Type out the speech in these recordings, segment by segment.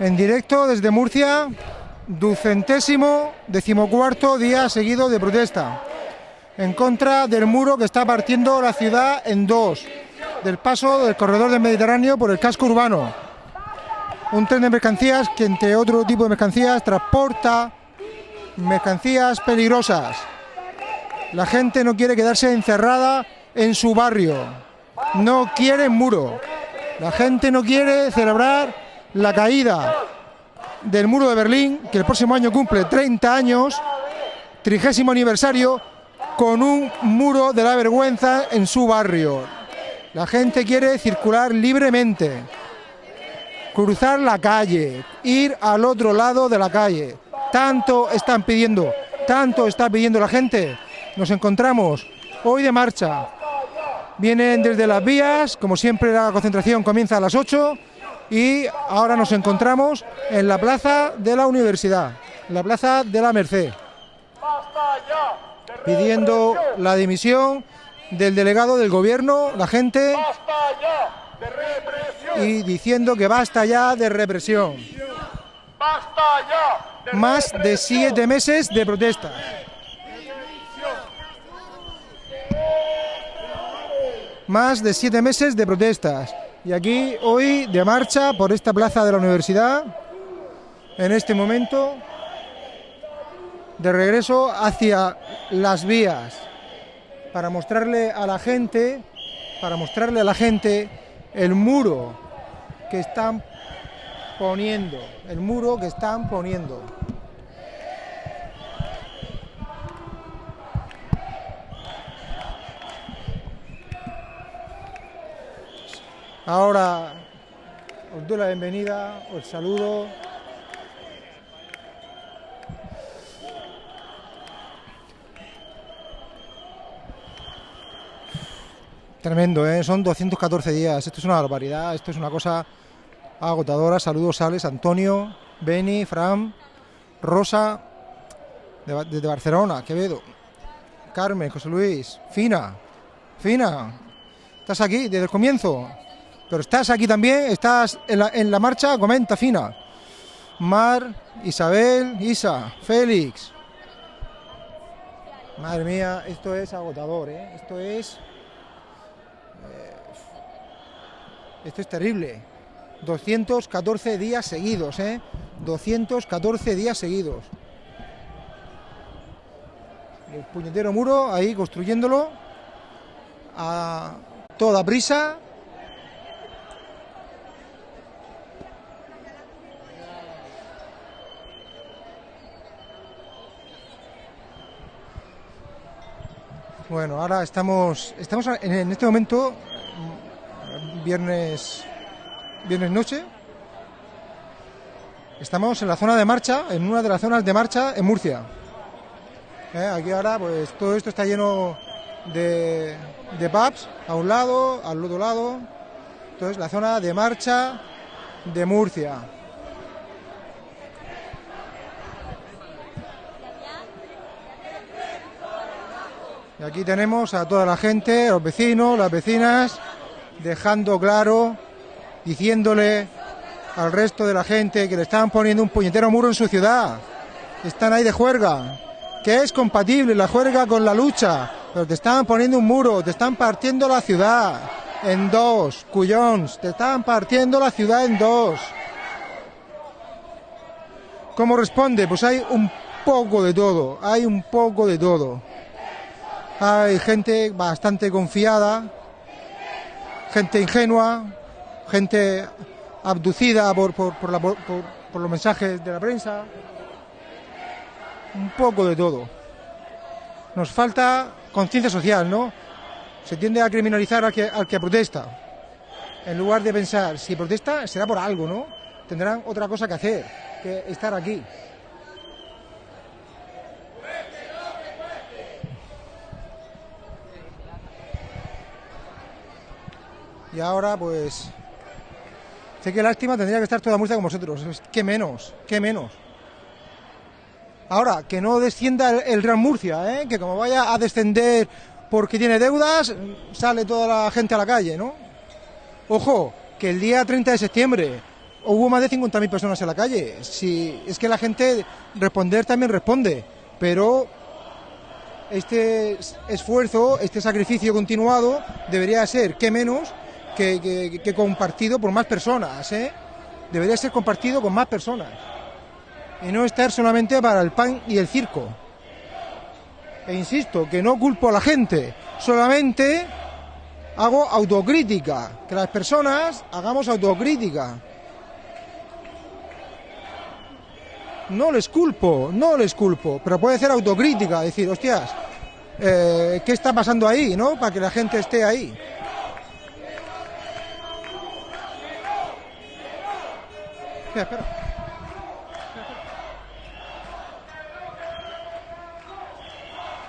En directo desde Murcia, ducentésimo decimocuarto día seguido de protesta en contra del muro que está partiendo la ciudad en dos, del paso del corredor del Mediterráneo por el casco urbano. Un tren de mercancías que entre otro tipo de mercancías transporta mercancías peligrosas. La gente no quiere quedarse encerrada en su barrio, no quiere muro. La gente no quiere celebrar la caída del muro de Berlín, que el próximo año cumple 30 años, trigésimo aniversario, con un muro de la vergüenza en su barrio. La gente quiere circular libremente, cruzar la calle, ir al otro lado de la calle. Tanto están pidiendo, tanto está pidiendo la gente. Nos encontramos hoy de marcha. Vienen desde las vías, como siempre la concentración comienza a las 8 y ahora nos encontramos en la plaza de la universidad, la plaza de la Merced, pidiendo la dimisión del delegado del gobierno, la gente, y diciendo que basta ya de represión. Más de siete meses de protesta. Más de siete meses de protestas. Y aquí hoy de marcha por esta plaza de la universidad, en este momento, de regreso hacia las vías, para mostrarle a la gente, para mostrarle a la gente el muro que están poniendo, el muro que están poniendo. Ahora os doy la bienvenida, os saludo. Tremendo, ¿eh? son 214 días, esto es una barbaridad, esto es una cosa agotadora. Saludos, Alex, Antonio, Beni, Fran, Rosa, de- desde Barcelona, Quevedo, Carmen, José Luis, Fina, Fina, estás aquí desde el comienzo, pero estás aquí también, estás en la, marcha, comenta, Fina. Mar, Isabel, Isa, Félix. Madre mía, esto es agotador, ¿eh? esto es... eh, esto es terrible. 214 días seguidos, ¿eh? 214 días seguidos. El puñetero muro ahí construyéndolo a toda prisa. Bueno, ahora estamos, estamos en, este momento, viernes, viernes noche. Estamos en la zona de marcha, en una de las zonas de marcha en Murcia. Eh, Aquí ahora, pues todo esto está lleno de, de pubs a un lado, al otro lado. Entonces, la zona de marcha de Murcia. Y aquí tenemos a toda la gente, los vecinos, las vecinas, dejando claro, diciéndole al resto de la gente que le están poniendo un puñetero muro en su ciudad. Están ahí de juerga, que es compatible la juerga con la lucha, pero te están poniendo un muro, te están partiendo la ciudad en dos, cuyons, te están partiendo la ciudad en dos. ¿Cómo responde? Pues hay un poco de todo, hay un poco de todo. Hay gente bastante confiada, gente ingenua, gente abducida por, por, por por los mensajes de la prensa. Un poco de todo. Nos falta conciencia social, ¿no? Se tiende a criminalizar al que, al que protesta. En lugar de pensar, si protesta será por algo, ¿no? Tendrán otra cosa que hacer que estar aquí. Y ahora, pues. Sé que lástima tendría que estar toda Murcia con vosotros. ¿Qué menos? ¿Qué menos? Ahora, que no descienda el, Real Murcia, ¿eh? Que como vaya a descender porque tiene deudas, sale toda la gente a la calle, ¿no? Ojo, que el día 30 de septiembre, hubo más de 50.000 personas en la calle. Si, es que la gente responder también responde, pero este esfuerzo, este sacrificio continuado debería ser, que menos, que, compartido por más personas. ¿eh? Debería ser compartido con más personas. Y no estar solamente para el pan y el circo. E insisto, que no culpo a la gente, solamente hago autocrítica, que las personas hagamos autocrítica. No les culpo, no les culpo, pero puede ser autocrítica, decir, hostias, eh, ¿qué está pasando ahí, no? Para que la gente esté ahí. Espera.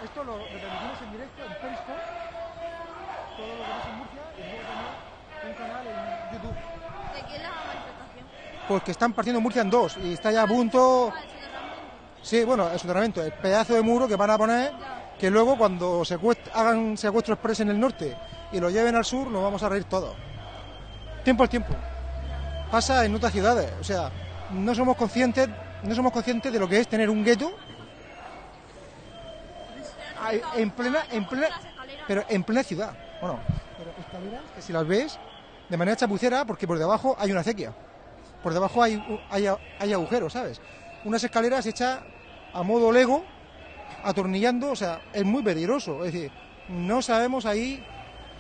Esto lo retransmitimos en directo en Periscope, todo lo que pasa en Murcia, y luego también un canal en YouTube. ¿De quién es la manifestación? Pues que están partiendo Murcia en dos y está ya a punto. Ah. Sí, bueno, el soterramiento, el pedazo de muro que van a poner, que luego cuando secuest- hagan secuestro express en el norte y lo lleven al sur, nos vamos a reír todos. Tiempo al tiempo. Pasa en otras ciudades, o sea, no somos conscientes, no somos conscientes de lo que es tener un gueto en plena, en plena, pero en plena ciudad. Bueno, pero escaleras que si las ves de manera chapucera, porque por debajo hay una acequia, por debajo hay, hay agujeros, ¿sabes? Unas escaleras hechas a modo Lego, atornillando, o sea, es muy peligroso. Es decir, no sabemos ahí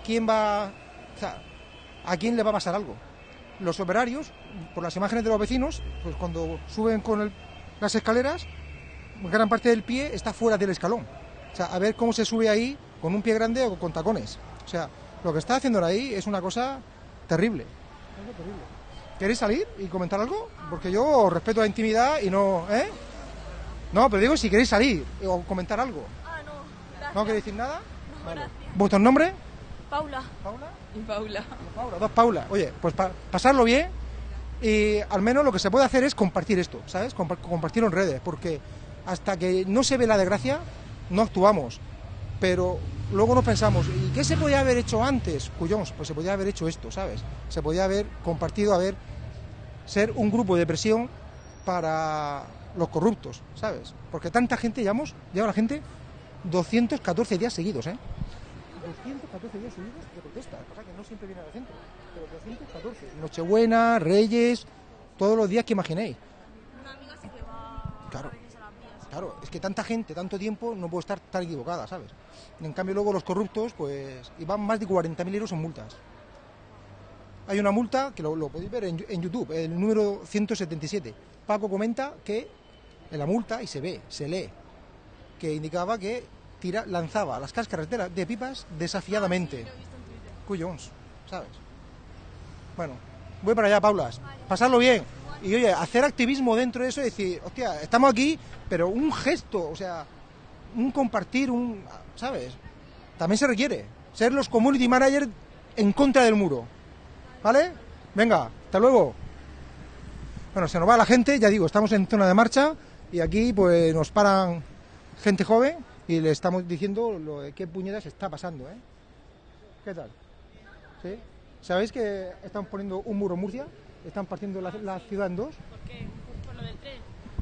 quién va, o sea, a quién le va a pasar algo. Los operarios, por las imágenes de los vecinos, pues cuando suben con el- las escaleras, gran parte del pie está fuera del escalón. O sea, a ver cómo se sube ahí con un pie grande o con tacones. O sea, lo que está haciendo ahí es una cosa terrible. ¿Queréis salir y comentar algo? Porque yo respeto la intimidad y no... ¿Eh? No, pero digo si queréis salir o comentar algo. Ah, no. Gracias. ¿No queréis decir nada? No, Vale. gracias. ¿Vuestro nombre? Paula. Paula. Y Paula. Paula, dos Paula. Oye, pues pa- pasarlo bien y al menos lo que se puede hacer es compartir esto, ¿sabes? Compa- compartirlo en redes, porque hasta que no se ve la desgracia, no actuamos. Pero luego nos pensamos, ¿y qué se podía haber hecho antes? Cuyons, pues se podía haber hecho esto, ¿sabes? Se podía haber compartido, haber ser un grupo de presión para los corruptos, ¿sabes? Porque tanta gente llevamos, lleva la gente 214 días seguidos, ¿eh? 214 días seguidos de protesta. Cosa que no siempre viene al centro, pero 214. Nochebuena, Reyes, todos los días que imaginéis. Una amiga sí que va Claro. a a vías. Claro, es que tanta gente, tanto tiempo, no puede estar tan equivocada, ¿sabes? En cambio, luego los corruptos, pues, y van más de 40.000 euros en multas. Hay una multa, que lo, lo podéis ver en, en YouTube, el número 177. Paco comenta que en la multa, y se ve, se lee, que indicaba que tira, lanzaba las cáscaras de, la- de pipas desafiadamente. Cuyons, ¿sabes? Bueno, voy para allá, Paulas. Pasarlo bien. Y oye, hacer activismo dentro de eso y decir, hostia, estamos aquí, pero un gesto, o sea, un compartir, un. ¿Sabes? También se requiere. Ser los community managers en contra del muro. ¿Vale? Venga, hasta luego. Bueno, se nos va la gente, ya digo, estamos en zona de marcha y aquí pues nos paran gente joven y le estamos diciendo lo de qué puñetas está pasando, ¿eh? ¿Qué tal? ¿Sí? ¿Sabéis que están poniendo un muro en Murcia? Están partiendo la, la ciudad en dos. ¿Por qué? ¿Por lo del tren?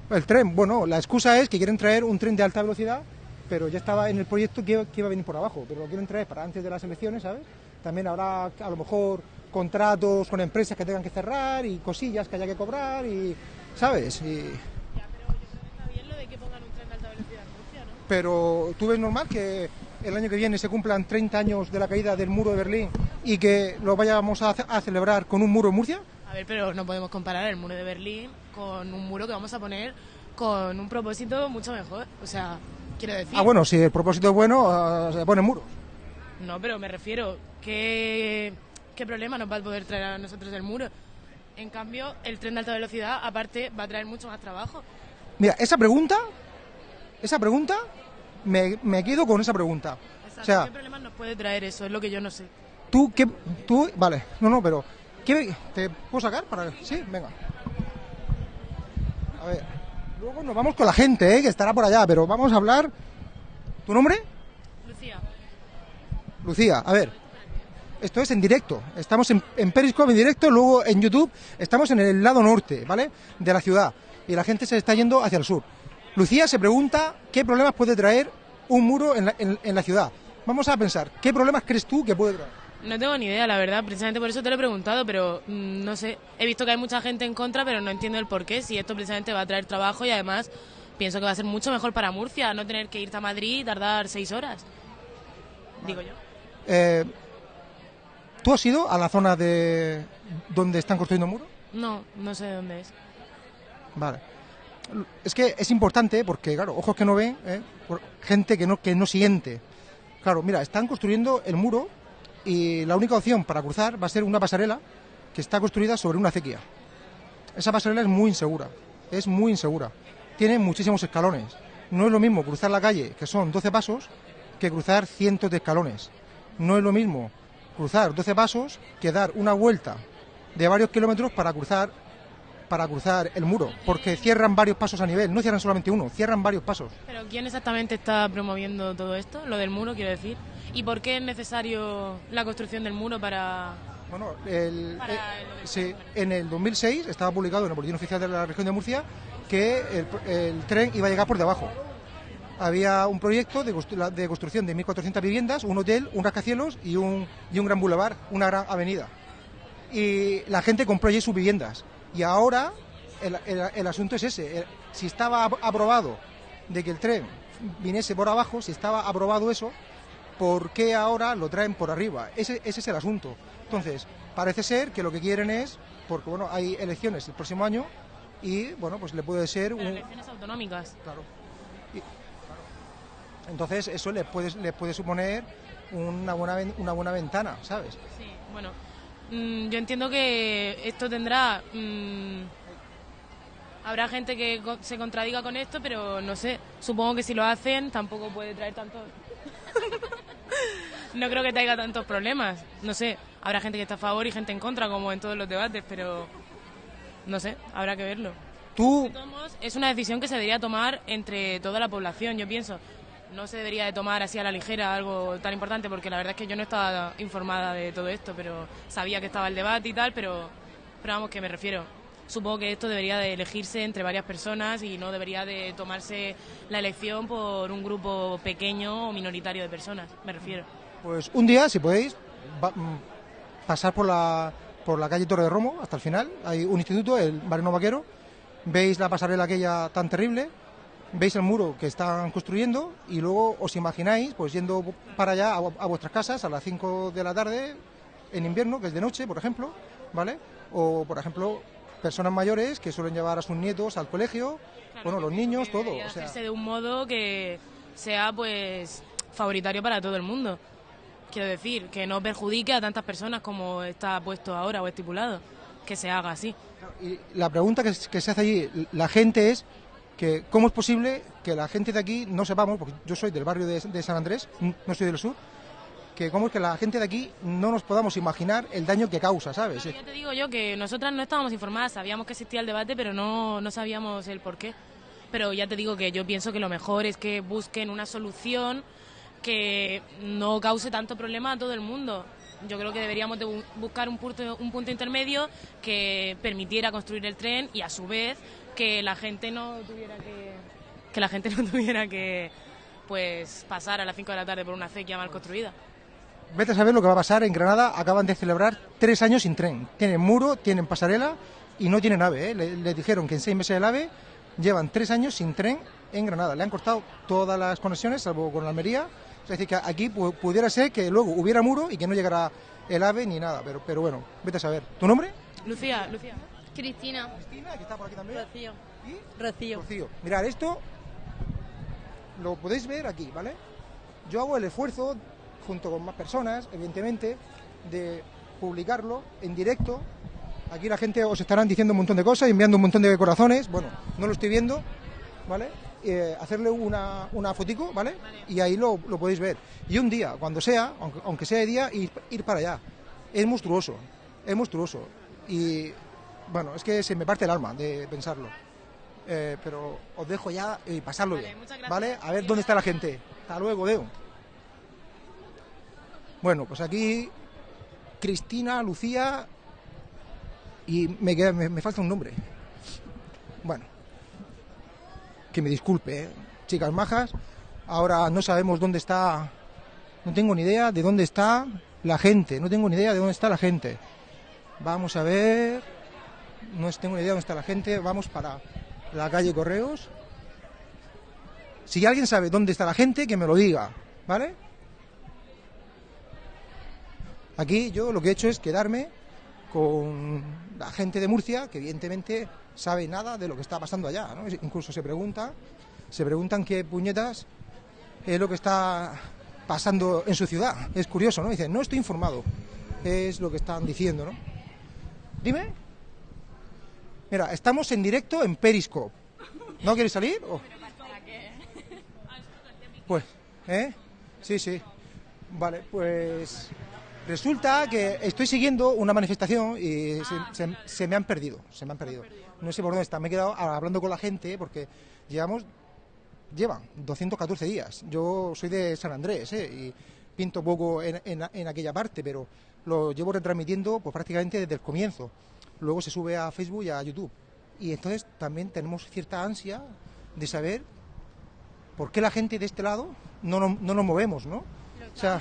El tren, bueno, la excusa es que quieren traer un tren de alta velocidad, pero ya estaba en el proyecto que, que iba a venir por abajo, pero lo quieren traer para antes de las elecciones, ¿sabes? También habrá a lo mejor contratos con empresas que tengan que cerrar y cosillas que haya que cobrar y, ¿sabes? Y- Ya, pero yo creo que está bien lo de que pongan un tren de alta velocidad en Murcia, ¿no? pero tú ves normal que el año que viene se cumplan 30 años de la caída del muro de Berlín y que lo vayamos a, ce- a celebrar con un muro en Murcia. A ver, pero no podemos comparar el muro de Berlín con un muro que vamos a poner con un propósito mucho mejor. O sea, quiero decir... Ah, bueno, si el propósito es bueno, ah, se ponen muros. No, pero me refiero, ¿qué, ¿qué problema nos va a poder traer a nosotros el muro? En cambio, el tren de alta velocidad, aparte, va a traer mucho más trabajo. Mira, esa pregunta, esa pregunta, me, me quedo con esa pregunta. Exacto. O sea, ¿Qué problemas nos puede traer eso? Es lo que yo no sé. tú, qué, tú, vale, no, no, pero, ¿qué, ¿te puedo sacar? para Sí, venga. A ver, luego nos vamos con la gente, ¿eh? que estará por allá, pero vamos a hablar. ¿Tu nombre? Lucía, Lucía, a ver. Esto es en directo. Estamos en, en Periscope en directo, luego en YouTube. Estamos en el lado norte, ¿vale? De la ciudad. Y la gente se está yendo hacia el sur. Lucía se pregunta qué problemas puede traer un muro en la, en- en la ciudad. Vamos a pensar, ¿qué problemas crees tú que puede traer? No tengo ni idea, la verdad. Precisamente por eso te lo he preguntado, pero mm, no sé. He visto que hay mucha gente en contra, pero no entiendo el por qué. Si esto precisamente va a traer trabajo y además pienso que va a ser mucho mejor para Murcia, no tener que irte a Madrid y tardar seis horas. Digo yo. Eh, ¿Tú has ido a la zona de donde están construyendo muros? No, no sé de dónde es. Vale. Es que es importante porque, claro, ojos que no ven, ¿eh? gente que no, que no siente. Claro, mira, están construyendo el muro y la única opción para cruzar va a ser una pasarela que está construida sobre una acequia. Esa pasarela es muy insegura, es muy insegura. Tiene muchísimos escalones. No es lo mismo cruzar la calle, que son 12 pasos, que cruzar cientos de escalones. No es lo mismo cruzar 12 pasos que dar una vuelta de varios kilómetros para cruzar para cruzar el muro, porque cierran varios pasos a nivel, no cierran solamente uno, cierran varios pasos. Pero ¿quién exactamente está promoviendo todo esto? Lo del muro, quiero decir. ¿Y por qué es necesario la construcción del muro para...? Bueno, el- eh, el- sí, en el 2006 estaba publicado en el Boletín Oficial de la Región de Murcia que el, el tren iba a llegar por debajo. Había un proyecto de, constru- de construcción de 1.400 viviendas, un hotel, un rascacielos y un, y un gran boulevard, una gran avenida. Y la gente compró allí sus viviendas. Y ahora el, el- el asunto es ese. El- si estaba ap- aprobado de que el tren viniese por abajo, si estaba aprobado eso, ¿por qué ahora lo traen por arriba? Ese, ese es el asunto. Entonces, parece ser que lo que quieren es, porque bueno, hay elecciones el próximo año y bueno, pues le puede ser Pero un... elecciones autonómicas. Claro. Y- entonces eso les puede, les puede suponer una buena, una buena ventana, ¿sabes? Sí, bueno. Mm, yo entiendo que esto tendrá... mm, habrá gente que co- se contradiga con esto, pero no sé. Supongo que si lo hacen tampoco puede traer tanto... no creo que traiga tantos problemas. No sé. Habrá gente que está a favor y gente en contra, como en todos los debates, pero... No sé, habrá que verlo. Tú, De todos modos, es una decisión que se debería tomar entre toda la población, yo pienso. No se debería de tomar así a la ligera algo tan importante, porque la verdad es que yo no estaba informada de todo esto, pero sabía que estaba el debate y tal, pero, pero vamos, que me refiero. Supongo que esto debería de elegirse entre varias personas y no debería de tomarse la elección por un grupo pequeño o minoritario de personas, me refiero. pues un día, si podéis, va- mm, pasar por la, por la calle Torre de Romo hasta el final. Hay un instituto, el Barrio Vaquero. Veis la pasarela aquella tan terrible, veis el muro que están construyendo y luego os imagináis pues yendo para allá a, vu- a vuestras casas a las 5 de la tarde en invierno, que es de noche, por ejemplo, ¿vale? O, por ejemplo, personas mayores que suelen llevar a sus nietos al colegio, bueno, los niños, todo. O sea, hacerse de un modo que sea pues favoritario para todo el mundo. Quiero decir, que no perjudique a tantas personas como está puesto ahora o estipulado. Que se haga así. Y la pregunta que, que se hace allí, la gente es que cómo es posible que la gente de aquí no sepamos, porque yo soy del barrio de, San Andrés, no soy del sur, que cómo es que la gente de aquí no nos podamos imaginar el daño que causa, ¿sabes? Ya te digo yo que nosotras no estábamos informadas, sabíamos que existía el debate, pero no, no sabíamos el por qué. Pero ya te digo que yo pienso que lo mejor es que busquen una solución que no cause tanto problema a todo el mundo. Yo creo que deberíamos de bu- buscar un punto, un punto intermedio que permitiera construir el tren y a su vez que la gente no tuviera que que la gente no tuviera que pues pasar a las 5 de la tarde por una acequia mal construida. Vete a saber lo que va a pasar en Granada, acaban de celebrar tres años sin tren. Tienen muro, tienen pasarela y no tienen AVE. ¿eh? Le- Les dijeron que en seis meses el AVE llevan tres años sin tren en Granada. Le han cortado todas las conexiones, salvo con la Almería. Es decir, que aquí pu- pudiera ser que luego hubiera muro y que no llegara el AVE ni nada. Pero, pero bueno, vete a saber. ¿Tu nombre? Lucía, Lucía. Cristina. Cristina, que está por aquí también. Rocío. ¿Y? Rocío. Rocío. Mirad, esto lo podéis ver aquí, ¿vale? Yo hago el esfuerzo, junto con más personas, evidentemente, de publicarlo en directo. Aquí la gente os estarán diciendo un montón de cosas, enviando un montón de corazones. Bueno, no lo estoy viendo, ¿vale? Eh, hacerle una, una fotico, ¿vale? Y ahí lo, lo podéis ver. Y un día, cuando sea, aunque, aunque sea de día, ir, ir para allá. Es monstruoso, es monstruoso. Y bueno, es que se me parte el alma de pensarlo. Eh, pero os dejo ya y pasarlo Vale, bien. muchas gracias. ¿Vale? A ver dónde está la gente. Hasta luego, Deo. Bueno, pues aquí Cristina, Lucía y me, queda- me, me falta un nombre. Bueno, que me disculpe, ¿eh? chicas majas. Ahora no sabemos dónde está, no tengo ni idea de dónde está la gente, no tengo ni idea de dónde está la gente. Vamos a ver, no tengo ni idea de dónde está la gente, vamos para la calle Correos. Si alguien sabe dónde está la gente, que me lo diga, ¿vale? Aquí yo lo que he hecho es quedarme con la gente de Murcia, que evidentemente sabe nada de lo que está pasando allá, ¿no? Incluso se pregunta, se preguntan qué puñetas es lo que está pasando en su ciudad. Es curioso, ¿no? Dicen, no estoy informado. Es lo que están diciendo, ¿no? Dime. Mira, estamos en directo en Periscope. ¿No quieres salir? o? Pues, ¿eh? Sí, sí. Vale, pues resulta que estoy siguiendo una manifestación y se, se- se me han perdido, se me han perdido. No sé por dónde está. Me he quedado hablando con la gente porque llevamos, llevan 214 días. Yo soy de San Andrés, ¿eh? Y pinto poco en, en- en aquella parte, pero lo llevo retransmitiendo pues prácticamente desde el comienzo. Luego se sube a Facebook y a YouTube. Y entonces también tenemos cierta ansia de saber ¿por qué la gente de este lado no, nos- no nos movemos, no? O sea,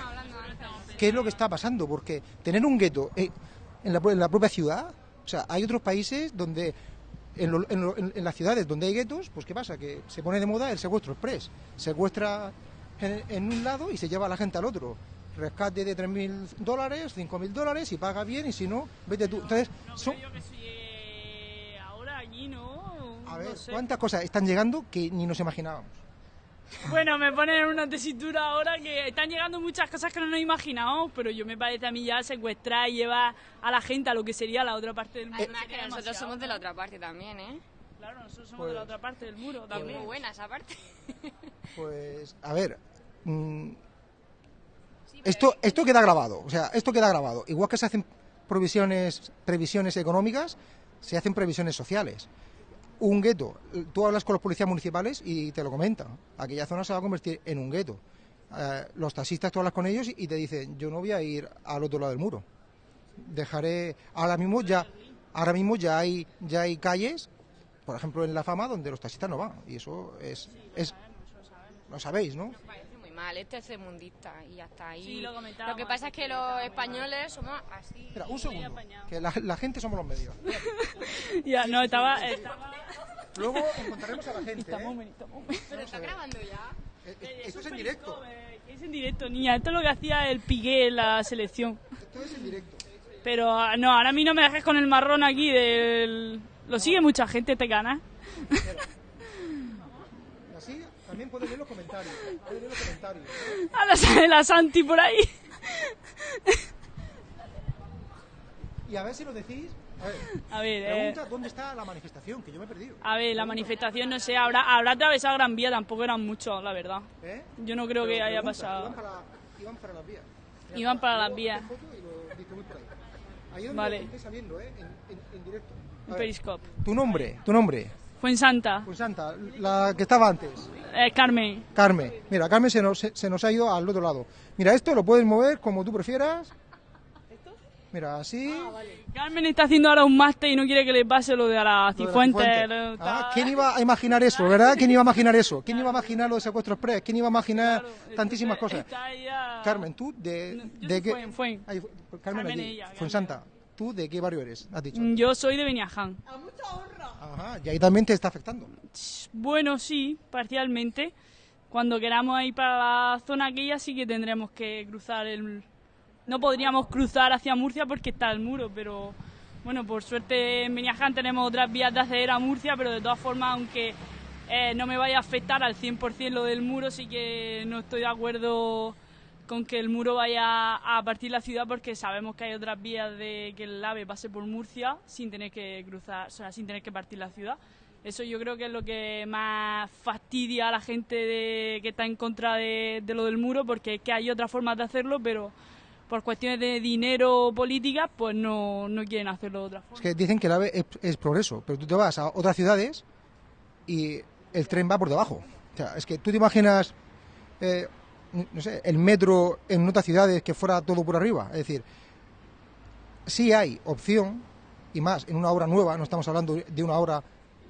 ¿qué es lo que está pasando? Porque tener un gueto eh, en, la, en la propia ciudad, o sea, hay otros países donde, en, lo- en lo- en- en las ciudades donde hay guetos, pues ¿qué pasa? Que se pone de moda el secuestro express. Secuestra en, en un lado y se lleva a la gente al otro. Rescate de 3.000 dólares, 5.000 dólares y paga bien y si no, vete tú. Entonces, son, yo que soy eh, ahora allí, ¿no? a No ver, sé. ¿cuántas cosas están llegando que ni nos imaginábamos? Bueno, me ponen en una tesitura ahora que están llegando muchas cosas que no nos imaginábamos, pero yo me parece a mí ya secuestrar y llevar a la gente a lo que sería la otra parte del muro. Además que nosotros somos de la otra parte también, ¿eh? Claro, nosotros somos de la Pues- otra parte del muro Es también. muy buena esa parte. Pues, a ver, mm, esto, esto queda grabado, o sea, esto queda grabado. Igual que se hacen previsiones, previsiones económicas, se hacen previsiones sociales. Un gueto, tú hablas con los policías municipales y te lo comentan. Aquella zona se va a convertir en un gueto. Eh, los taxistas tú hablas con ellos y te dicen, yo no voy a ir al otro lado del muro. Dejaré, ahora mismo ya, ahora mismo ya hay, ya hay calles, por ejemplo en La Fama, donde los taxistas no van. Y eso es, es, lo sabéis, ¿no? Parece muy mal, este es mundista y ya está ahí. Sí, lo comentábamos que pasa es que los españoles somos así. Espera, un segundo, que la, la gente somos los medios. Ya, no, estaba... estaba... Luego encontraremos a la gente. Estamos, ¿eh? estamos... Pero está grabando ya. Eh, eh, Esto es en directo. Es en directo, niña. Esto es lo que hacía el Piqué en la selección. Esto es en directo. Pero ah, no, ahora a mí no me dejes con el marrón aquí del... Lo sigue mucha gente este canal. También puedes ver los comentarios. Puedes ver los comentarios. Ahora sale la Santi por ahí. Y a ver si lo decís. A ver, A ver, eh, pregunta dónde está la manifestación, que yo me he perdido. a ver, la manifestación, no sé, habrá, habrá atravesado Gran Vía, tampoco eran muchos, la verdad. ¿Eh? Yo no creo que Pero haya pregunta, pasado. Iban para, iban para las vías. Iban está. para las vías. ahí. Donde Vale. lo estáis saliendo, ¿eh? En, en- en directo. A ver, Periscope. Tu nombre, tu nombre. Fue en Santa. Pues Santa, la que estaba antes. Eh, Carmen. Carmen. Mira, Carmen se nos, se nos ha ido al otro lado. Mira, esto lo puedes mover como tú prefieras. Mira, así. Carmen está haciendo ahora un máster y no quiere que le pase lo de a la Cifuentes. Ah, ¿Quién iba a imaginar eso, verdad? ¿Quién iba a imaginar eso? ¿Quién iba a imaginar lo de secuestro express? ¿Quién iba a imaginar Claro, tantísimas cosas? ella- Carmen, ¿tú de, No, de de qué? Fuen, Fuen. Ay, Carmen, Carmen allí, ella. Fuensanta. ¿Tú de qué barrio eres? Has dicho. Mm, Yo soy de Beniaján. Ajá, y ahí también te está afectando. Bueno, sí, parcialmente. Cuando queramos ir para la zona aquella sí que tendremos que cruzar el... No podríamos cruzar hacia Murcia porque está el muro, pero bueno, por suerte en Beniaján tenemos otras vías de acceder a Murcia, pero de todas formas, aunque eh, no me vaya a afectar al 100% lo del muro, sí que no estoy de acuerdo con que el muro vaya a partir la ciudad porque sabemos que hay otras vías de que el AVE pase por Murcia sin tener que cruzar, o sea, sin tener que partir la ciudad. Eso yo creo que es lo que más fastidia a la gente de- que está en contra de, de lo del muro, porque es que hay otras formas de hacerlo, pero por cuestiones de dinero o políticas, pues no, no quieren hacerlo de otra Es forma. que dicen que el AVE es, es progreso, pero tú te vas a otras ciudades y el tren va por debajo. O sea, es que tú te imaginas, eh, no sé, el metro en otras ciudades que fuera todo por arriba. Es decir, sí hay opción, y más en una obra nueva, no estamos hablando de una obra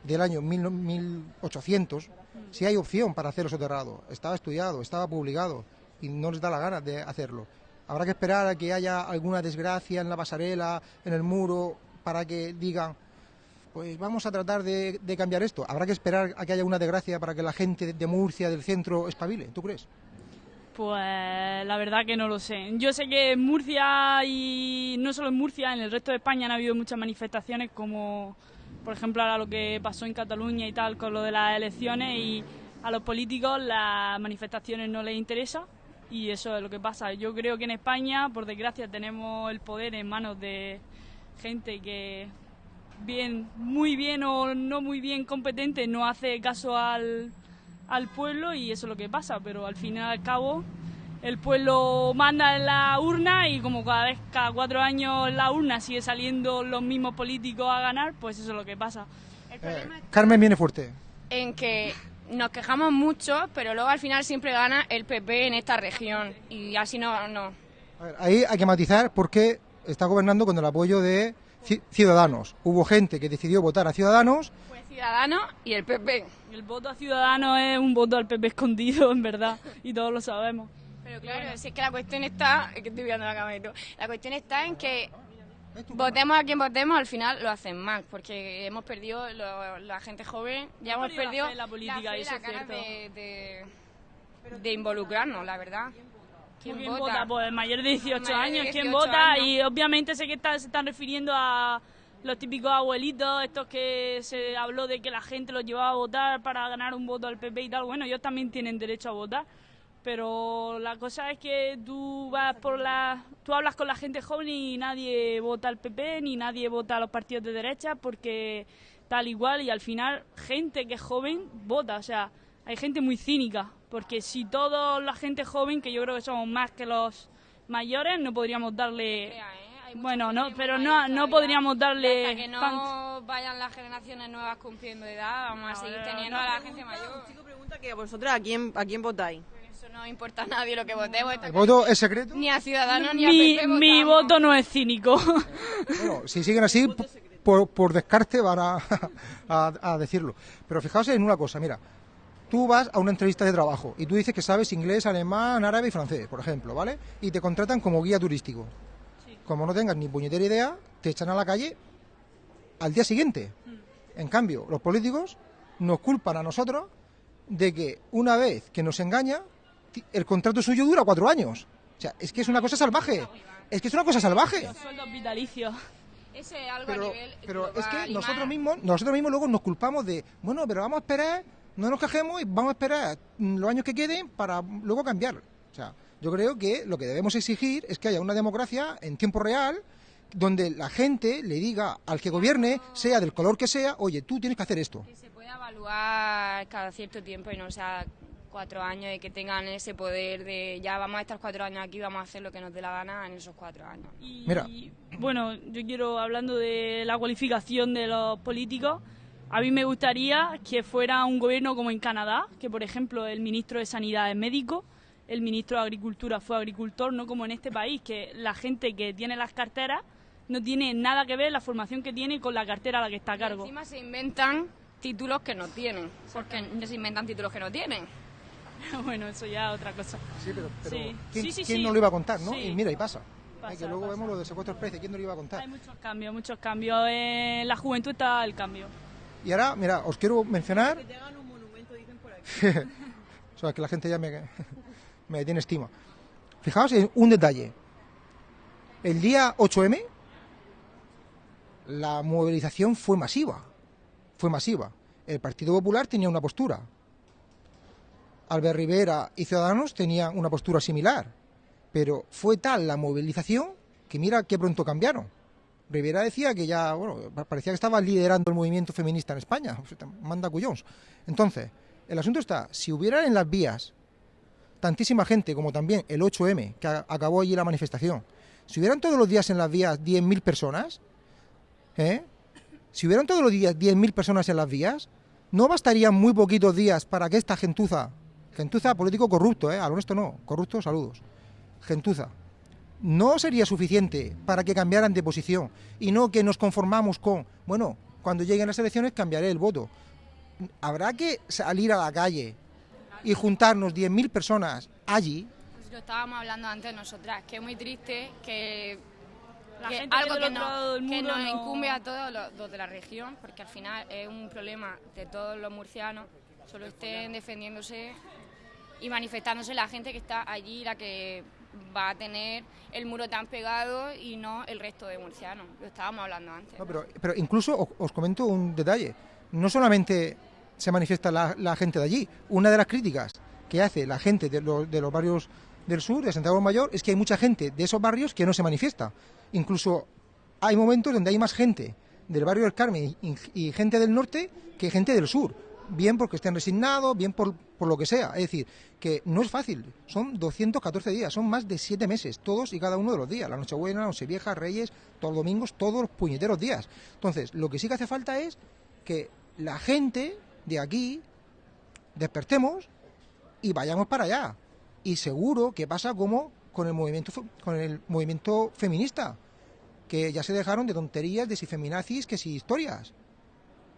del año 1000 1800, sí hay opción para hacerlo soterrado. Estaba estudiado, estaba publicado y no les da la gana de hacerlo. Habrá que esperar a que haya alguna desgracia en la pasarela, en el muro, para que digan, pues vamos a tratar de, de cambiar esto. Habrá que esperar a que haya una desgracia para que la gente de Murcia, del centro, espabile. ¿Tú crees? Pues la verdad que no lo sé. Yo sé que en Murcia y no solo en Murcia, en el resto de España han habido muchas manifestaciones como por ejemplo ahora lo que pasó en Cataluña y tal con lo de las elecciones y a los políticos las manifestaciones no les interesa y eso es lo que pasa. Yo creo que en España, por desgracia, tenemos el poder en manos de gente que bien, muy bien o no muy bien competente no hace caso al, al pueblo y eso es lo que pasa, pero al fin y al cabo el pueblo manda en la urna y como cada vez, cada cuatro años en la urna sigue saliendo los mismos políticos a ganar, pues eso es lo que pasa. El problema Eh, Carmen viene fuerte. en que nos quejamos mucho, pero luego al final siempre gana el PP en esta región. Y así no, no. A ver, ahí hay que matizar porque está gobernando con el apoyo de Ci- Ciudadanos. Hubo gente que decidió votar a Ciudadanos Fue Ciudadano y el PP. El voto a Ciudadanos es un voto al PP escondido, en verdad, y todos lo sabemos. Pero claro, si es que la cuestión está, es que estoy viendo la cámara y todo. la cuestión está en que votemos a quien votemos, al final lo hacen mal, porque hemos perdido, lo- la gente joven, ya hemos perdido la en la política, fe eso la es de, de, de involucrarnos, la verdad. ¿Quién, ¿Quién vota? vota? Pues mayor de 18 Mayor de años. ¿Quién 18 vota? años. Y obviamente sé que está- se están refiriendo a los típicos abuelitos, estos que se habló de que la gente los llevaba a votar para ganar un voto al PP y tal. Bueno, ellos también tienen derecho a votar. Pero la cosa es que tú vas por la, tú hablas con la gente joven y nadie vota al PP ni nadie vota a los partidos de derecha porque tal igual y al final gente que es joven vota, o sea, hay gente muy cínica, porque si toda la gente joven, que yo creo que somos más que los mayores, no podríamos darle Bueno, no, pero no no podríamos darle Hasta que no pan- vayan las generaciones nuevas cumpliendo edad, vamos a seguir teniendo no. a la gente mayor. Chico pregunta que vosotras a quién, a quién votáis. Eso no importa a nadie lo que votemos. ¿El voto es secreto? Ni a Ciudadanos ni a mi, PP mi voto no es cínico. Bueno, si siguen así, por, por descarte van a, a- a decirlo. Pero fijaos en una cosa, mira, tú vas a una entrevista de trabajo y tú dices que sabes inglés, alemán, árabe y francés, por ejemplo, ¿vale? Y te contratan como guía turístico. Como no tengas ni puñetera idea, te echan a la calle al día siguiente. En cambio, los políticos nos culpan a nosotros de que una vez que nos engaña, el contrato suyo dura cuatro años. O sea, es que es una cosa salvaje. Es que es una cosa salvaje. Los sueldos vitalicios. Eso es algo Pero, a nivel pero es que nosotros mismos, nosotros mismos luego nos culpamos de, bueno, pero vamos a esperar, no nos quejemos y vamos a esperar mm, los años que queden para luego cambiar. O sea, yo creo que lo que debemos exigir es que haya una democracia en tiempo real donde la gente le diga al que gobierne, sea del color que sea, oye, tú tienes que hacer esto. Que se pueda evaluar cada cierto tiempo y no sea cuatro años y que tengan ese poder de ya vamos a estar cuatro años aquí, vamos a hacer lo que nos dé la gana en esos cuatro años. Y, Mira. bueno, yo quiero, hablando de la cualificación de los políticos, a mí me gustaría que fuera un gobierno como en Canadá, que por ejemplo el ministro de Sanidad es médico, el ministro de Agricultura fue agricultor, no como en este país, que la gente que tiene las carteras no tiene nada que ver la formación que tiene con la cartera a la que está a Y cargo. encima se inventan títulos que no tienen, porque se inventan títulos que no tienen. bueno, eso ya es otra cosa. Sí, pero, pero Sí. ¿quién, Sí, sí, quién sí. no lo iba a contar, no? Sí. Y mira, y pasa. Pasa, Eh, que luego pasa. vemos lo de secuestros express, ¿quién no lo iba a contar? Hay muchos cambios, muchos cambios. En la juventud está el cambio. Y ahora, mira, os quiero mencionar Que te hagan un monumento, dicen por aquí. O sea, que la gente ya me, me tiene estima. Fijaos en un detalle. El día 8M, la movilización fue masiva. Fue masiva. El Partido Popular tenía una postura. Albert Rivera y Ciudadanos tenían una postura similar. Pero fue tal la movilización que mira qué pronto cambiaron. Rivera decía que ya, bueno, pa- parecía que estaba liderando el movimiento feminista en España. Manda cuyons. Entonces, el asunto está, si hubiera en las vías tantísima gente como también el 8M, que acabó allí la manifestación, si hubieran todos los días en las vías 10.000 personas, ¿eh? si hubieran todos los días 10.000 personas en las vías, no bastarían muy poquitos días para que esta gentuza, gentuza político corrupto, ¿eh? al honesto no, corrupto, saludos, gentuza, no sería suficiente para que cambiaran de posición y no que nos conformamos con, bueno, cuando lleguen las elecciones cambiaré el voto. Habrá que salir a la calle y juntarnos 10.000 personas allí. Pues lo estábamos hablando antes nosotras, que es muy triste que, La que gente algo que, no, que nos no- incumbe a todos los, los de la región, porque al final es un problema de todos los murcianos, solo estén defendiéndose y manifestándose la gente que está allí, la que va a tener el muro tan pegado y no el resto de murcianos. Lo estábamos hablando antes. No, pero, pero incluso os, os comento un detalle. No solamente se manifiesta la, la gente de allí. Una de las críticas que hace la gente de, los- de los barrios del sur, de Santiago Mayor, es que hay mucha gente de esos barrios que no se manifiesta. Incluso hay momentos donde hay más gente del barrio del Carmen y, y gente del norte que gente del sur. Bien porque estén resignados, bien por, por lo que sea. Es decir, que no es fácil. Son 214 días, son más de 7 meses, todos y cada uno de los días. La Nochebuena, la Nochevieja, Reyes, todos los domingos, todos los puñeteros días. Entonces, lo que sí que hace falta es que la gente de aquí despertemos y vayamos para allá. Y seguro que pasa como con el movimiento con el movimiento feminista, que ya se dejaron de tonterías, de si feminazis, que si historias.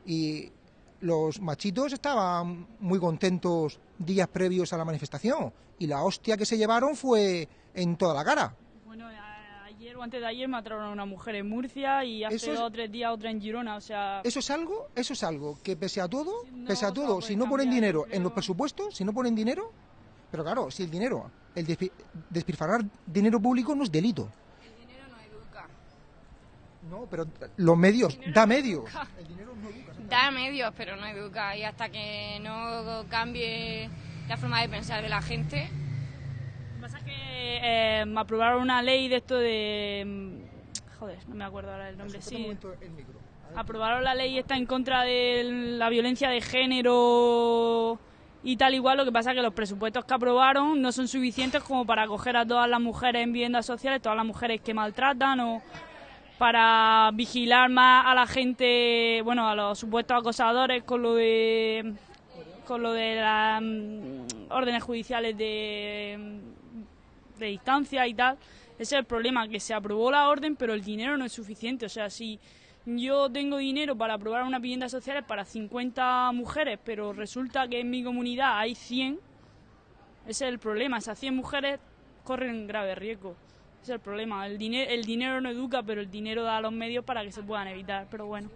Y los machitos estaban muy contentos días previos a la manifestación y la hostia que se llevaron fue en toda la cara. Bueno, ayer o antes de ayer mataron a una mujer en Murcia y hace Eso es- dos o tres días otra en Girona, o sea... Eso es algo, eso es algo que pese a todo, No pese a todo, poder si no ponen cambiar, dinero en los presupuestos, si no ponen dinero, pero claro, si el dinero, el despi- despilfarrar dinero público no es delito. El dinero no educa. No, pero los medios, da medios. El dinero no educa. Da medios, pero no educa. Y hasta que no cambie la forma de pensar de la gente, Lo que pasa es que eh, aprobaron una ley de esto de... mm, Joder, no me acuerdo ahora el nombre, sí. el micro. Aprobaron la ley esta en contra de la violencia de género y tal igual. Lo que pasa es que los presupuestos que aprobaron no son suficientes como para acoger a todas las mujeres en viviendas sociales, todas las mujeres que maltratan o para vigilar más a la gente, bueno, a los supuestos acosadores con lo de con lo de las mm, órdenes judiciales de, de distancia y tal. Ese es el problema, que se aprobó la orden, pero el dinero no es suficiente. O sea, si yo tengo dinero para aprobar unas viviendas sociales para 50 mujeres, pero resulta que en mi comunidad hay 100, ese es el problema. Esas 100 mujeres corren grave riesgo. Ese es el problema. El, dine- el dinero no educa, pero el dinero da los medios para que se puedan evitar. Pero bueno.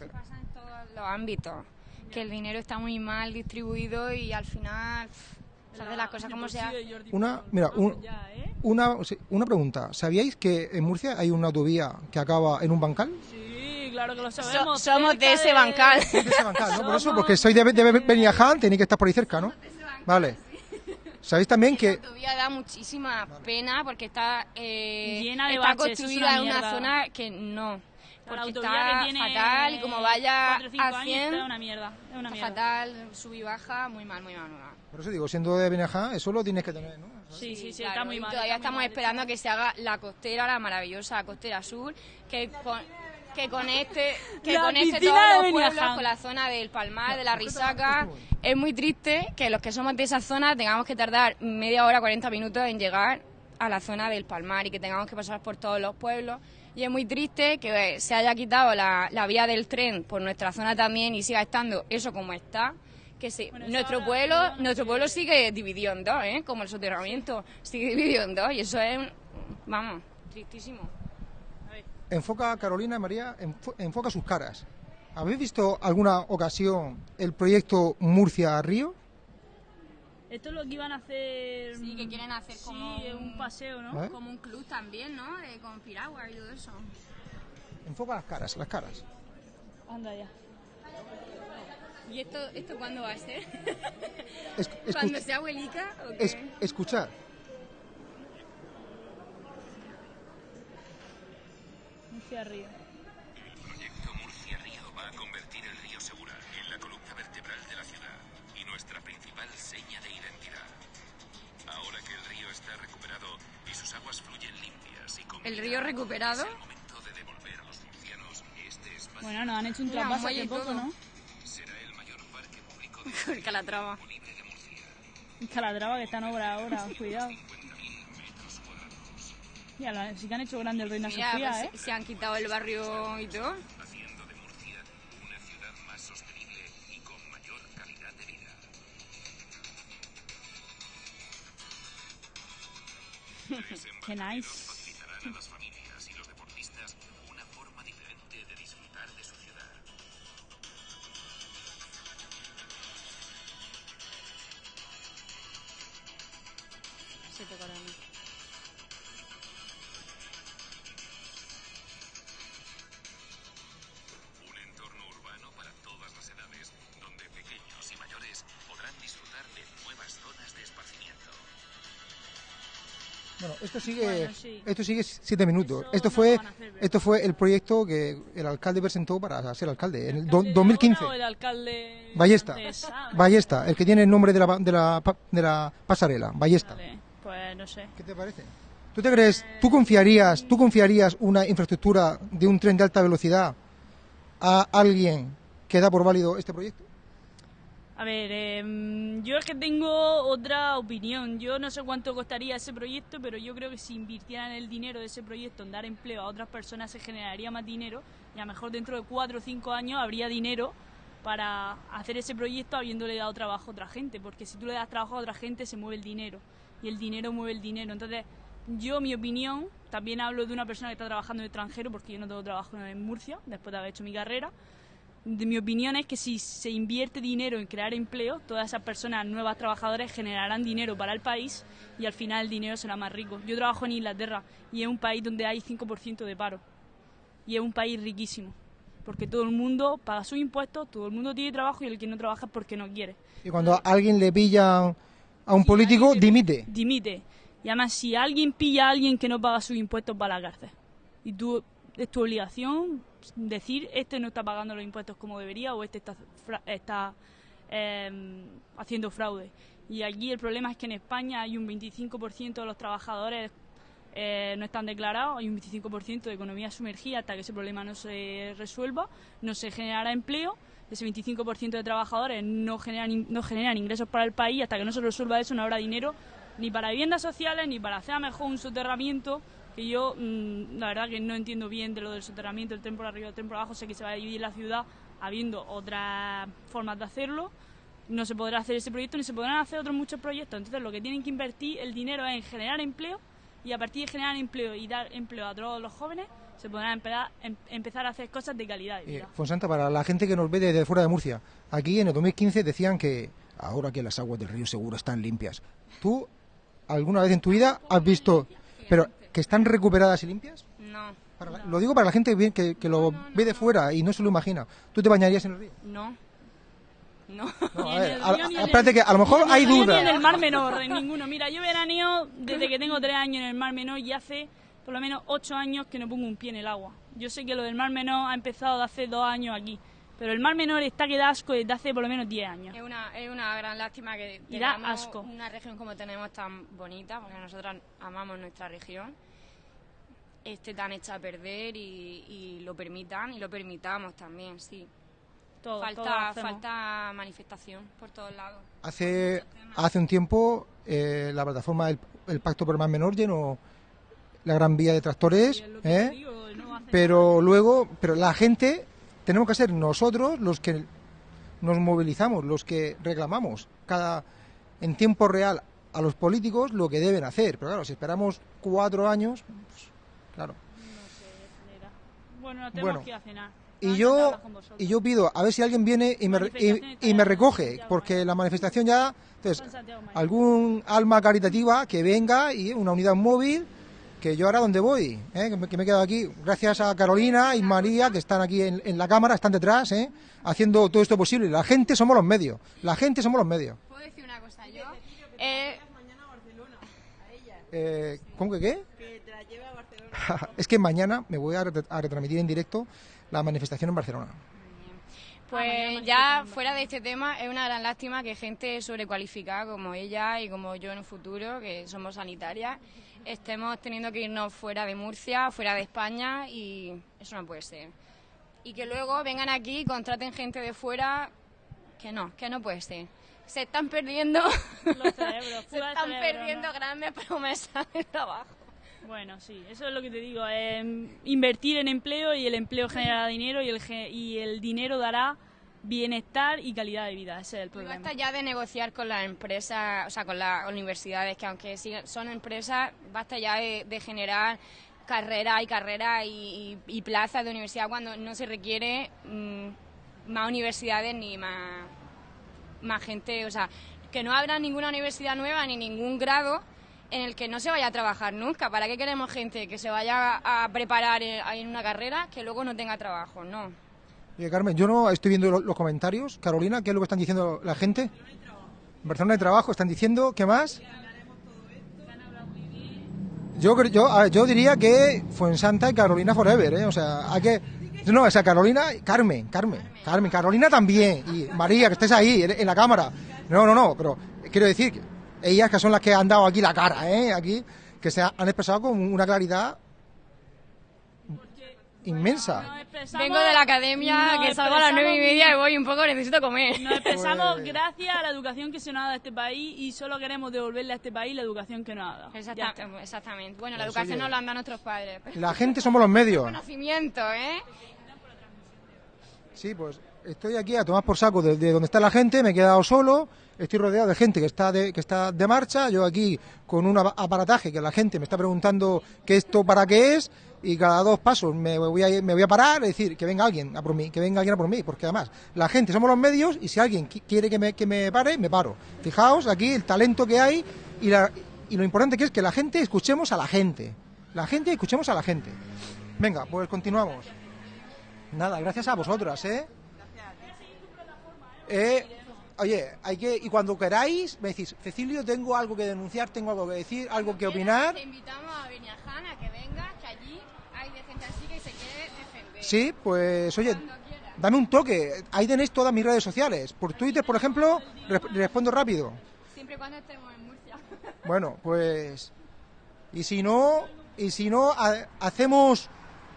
En todos los ámbitos, que el dinero está muy mal distribuido y al final pff, se hacen las cosas como sea. Una, mira, un- ¿eh? una, una pregunta. ¿Sabíais que en Murcia hay una autovía que acaba en un bancal? Sí, claro que lo So- sabemos. somos de ese bancal. De ese bancal, ¿no? Por eso, porque soy de, de Beniaján, tenéis que estar por ahí cerca, ¿no? Vale. ¿Sabéis también que La autovía da muchísima pena porque está, eh, Llena de está baches, es construida una en una mierda. zona que no. La Porque autovía está que tiene fatal y como vaya cuatro o cinco a años 100, está una mierda. Es una está mierda. fatal, sub y baja, muy mal, muy mal, muy mal. Por eso digo, siendo de Beniaján, eso lo tienes que tener, ¿no? Sí, sí, sí, Claro, está muy mal. Todavía estamos mal. esperando a que se haga la costera, la maravillosa costera sur, que con, que conecte, que La conecte todos los pueblos con la zona del Palmar, de la Risaca. Es muy triste que los que somos de esa zona tengamos que tardar media hora, 40 minutos en llegar a la zona del Palmar y que tengamos que pasar por todos los pueblos. Y es muy triste que eh, se haya quitado la, la vía del tren por nuestra zona también y siga estando eso como está. Que se- Bueno, nuestro pueblo, perdona, nuestro que- pueblo sigue dividido en dos, ¿eh? como el soterramiento, sigue dividido en dos y eso es, vamos, tristísimo. Enfoca, Carolina, María, enfo- enfoca sus caras. ¿Habéis visto alguna ocasión el proyecto Murcia-Río? Esto es lo que iban a hacer. Sí, que quieren hacer como Sí, un paseo, ¿no? ¿Eh? Como un club también, ¿no? Eh, con piragua y todo eso. Enfoca las caras, las caras. Anda ya. ¿Y esto, esto cuándo va a ser? Es- ¿Cuando sea abuelica o qué? es- escuchar. Murcia Río. El proyecto Murcia Río va a convertir el río Segura en la columna vertebral de la ciudad y nuestra principal seña de identidad. Ahora que el río está recuperado y sus aguas fluyen limpias y con ¿El río recuperado? Es el momento de devolver a los murcianos este espacio. Bueno, nos han hecho un muelle hace y poco, todo. ¿no? El Calatrava. Murcia. Calatrava que está en obra ahora, cuidado. 50.000 metros cuadrados Mira, la- sí que han hecho grande el Reina Mira, Sofía, pues, ¿eh? se- han quitado el barrio y todo. haciendo de sigue, Bueno, sí. esto sigue siete minutos. Eso esto no fue, esto fue el proyecto que el alcalde presentó para ser alcalde en el, ¿El do- alcalde de 2015. ahora o el alcalde Ballesta. antes? Ah, Ballesta, el que tiene el nombre de la, de la, de la pasarela, Ballesta. vale, Pues no sé. ¿Qué te parece? ¿Tú te crees, tú confiarías, tú confiarías una infraestructura de un tren de alta velocidad a alguien que da por válido este proyecto? A ver, em, yo es que tengo otra opinión. Yo no sé cuánto costaría ese proyecto, pero yo creo que si invirtieran el dinero de ese proyecto en dar empleo a otras personas se generaría más dinero y a lo mejor dentro de cuatro o cinco años habría dinero para hacer ese proyecto habiéndole dado trabajo a otra gente, porque si tú le das trabajo a otra gente se mueve el dinero y el dinero mueve el dinero. Entonces, yo mi opinión, también hablo de una persona que está trabajando en el extranjero, porque yo no tengo trabajo en Murcia después de haber hecho mi carrera de mi opinión es que si se invierte dinero en crear empleo, todas esas personas, nuevas trabajadoras, generarán dinero para el país y al final el dinero será más rico. Yo trabajo en Inglaterra y es un país donde hay 5% de paro y es un país riquísimo porque todo el mundo paga sus impuestos, todo el mundo tiene trabajo y el que no trabaja es porque no quiere. Y cuando a alguien le pillan a un político, le- dimite. Dimite. Y además, si alguien pilla a alguien que no paga sus impuestos, va a la cárcel. Y tú, es tu obligación decir, este no está pagando los impuestos como debería o este está, está em, haciendo fraude. Y aquí el problema es que en España hay un 25% de los trabajadores eh, no están declarados, hay un 25% de economía sumergida hasta que ese problema no se resuelva, no se generará empleo, ese 25% de trabajadores no generan, no generan ingresos para el país, hasta que no se resuelva eso no habrá dinero ni para viviendas sociales ni para hacer mejor un soterramiento que yo mm, la verdad que no entiendo bien de lo del soterramiento, el tren por arriba, el tren por abajo, sé que se va a dividir la ciudad habiendo otras formas de hacerlo, no se podrá hacer ese proyecto ni se podrán hacer otros muchos proyectos. Entonces lo que tienen que invertir el dinero es en generar empleo y a partir de generar empleo y dar empleo a todos los jóvenes se podrán empezar, em- empezar a hacer cosas de calidad de Eh. Fonsanta, para la gente que nos ve desde fuera de Murcia, aquí en el 2015 decían que ahora que las aguas del río Seguro están limpias. ¿Tú alguna vez en tu vida has visto, pero que están recuperadas y limpias? No, Para la- Lo digo para la gente que, que- que lo ve de fuera y no se lo imagina. ¿Tú te bañarías en el río? no. No. A ver, espérate que a lo mejor hay dudas. En el Mar Menor, en ninguno. Mira, yo veraneo desde que tengo tres años en el Mar Menor y hace por lo menos ocho años que no pongo un pie en el agua. Yo sé que lo del Mar Menor ha empezado de hace dos años aquí, pero el Mar Menor está que da asco desde hace por lo menos diez años. Es una, es una gran lástima que Y da asco. una región como tenemos tan bonita, porque nosotras amamos nuestra región, esté tan hecha a perder y, y lo permitan y lo permitamos también, sí. Todo, todo falta, hacemos. falta manifestación por todos lados. Hace, hace un tiempo eh, la plataforma del el Pacto por el Mar Menor llenó la gran vía de tractores, Y es lo que ¿eh? digo, no pero luego, pero la gente, tenemos que ser nosotros los que nos movilizamos, los que reclamamos cada en tiempo real a los políticos lo que deben hacer. Pero claro, si esperamos cuatro años, pues, claro. manera. Bueno, nos tenemos Bueno, que ir a cenar. Y yo, y yo pido a ver si alguien viene y me, y, y me recoge, porque la manifestación ya, entonces, algún alma caritativa que venga y una unidad móvil, que yo ahora donde voy, ¿eh? que, me, que me he quedado aquí, gracias a Carolina y María, que están aquí en, en la cámara, están detrás, ¿eh? haciendo todo esto posible. La gente somos los medios, la gente somos los medios. ¿Puedo decir una cosa yo? Eh, mañana a Barcelona, a ella, Eh, ¿Cómo que qué? que te la lleve a Barcelona. es que mañana me voy a, ret- a retransmitir en directo la manifestación en Barcelona. Pues ya fuera de este tema, es una gran lástima que gente sobrecualificada como ella y como yo en un futuro, que somos sanitarias, estemos teniendo que irnos fuera de Murcia, fuera de España y eso no puede ser. Y que luego vengan aquí y contraten gente de fuera, que no, que no puede ser. Se están perdiendo, Los cerebros, se están cerebro, perdiendo ¿no? grandes promesas de trabajo. Bueno, sí, eso es lo que te digo. eh, invertir en empleo y el empleo genera dinero y el, ge- y el dinero dará bienestar y calidad de vida. Ese es el Y problema. basta ya de negociar con las empresas, o sea, con las universidades, que aunque son empresas, basta ya de, de generar carreras y carreras y, y- y plazas de universidad cuando no se requiere mm, más universidades ni más, más gente, o sea, que no habrá ninguna universidad nueva ni ningún grado en el que no se vaya a trabajar nunca. ¿Para qué queremos gente que se vaya a preparar en, en una carrera que luego no tenga trabajo? No. Oye, Carmen, yo no estoy viendo lo- los comentarios. Carolina, ¿qué es lo que están diciendo la gente? En Barcelona hay trabajo, están diciendo, ¿qué más? Yo, yo, yo diría que Fuensanta y Carolina Forever, ¿eh? O sea, hay que... No, o sea, Carolina, Carmen, Carmen, Carmen, Carolina también, y María, que estés ahí, en, en la cámara. No, no, no, pero quiero decir, que ellas que son las que han dado aquí la cara, ¿eh? Aquí, que se ha- han expresado con una claridad inmensa. Vengo de la academia, que salgo a las nueve y media y voy un poco, necesito comer. Nos expresamos Pues- gracias a la educación que se nos ha dado a este país y solo queremos devolverle a este país la educación que nos ha dado. Ya Exacta- está. exactamente. Bueno, la Pues, educación nos la han dado nuestros padres. La gente somos los medios. Conocimiento, ¿eh? Sí, pues estoy aquí a tomar por saco de, de donde está la gente, me he quedado solo, estoy rodeado de gente que está de, que está de marcha, yo aquí con un apa- aparataje que la gente me está preguntando qué esto para qué es y cada dos pasos me voy a, me voy a parar y decir que venga alguien a por mí, que venga alguien a por mí, porque además la gente somos los medios y si alguien qui- quiere que me, que me pare, me paro. Fijaos aquí el talento que hay y, la- y lo importante que es que la gente escuchemos a la gente, la gente escuchemos a la gente. Venga, pues continuamos. Nada, gracias a vosotras, ¿eh? Eh, oye, hay que y cuando queráis me decís, Cecilio, tengo algo que denunciar, tengo algo que decir, algo que opinar. Te invitamos a Beniaján a que vengas, que allí hay de gente así que se quiere defender. Sí, pues oye, dame un toque. Ahí tenéis todas mis redes sociales. Por Twitter, por ejemplo, re- respondo rápido. Siempre y cuando estemos en Murcia. Bueno, pues y si no, y si no ha- hacemos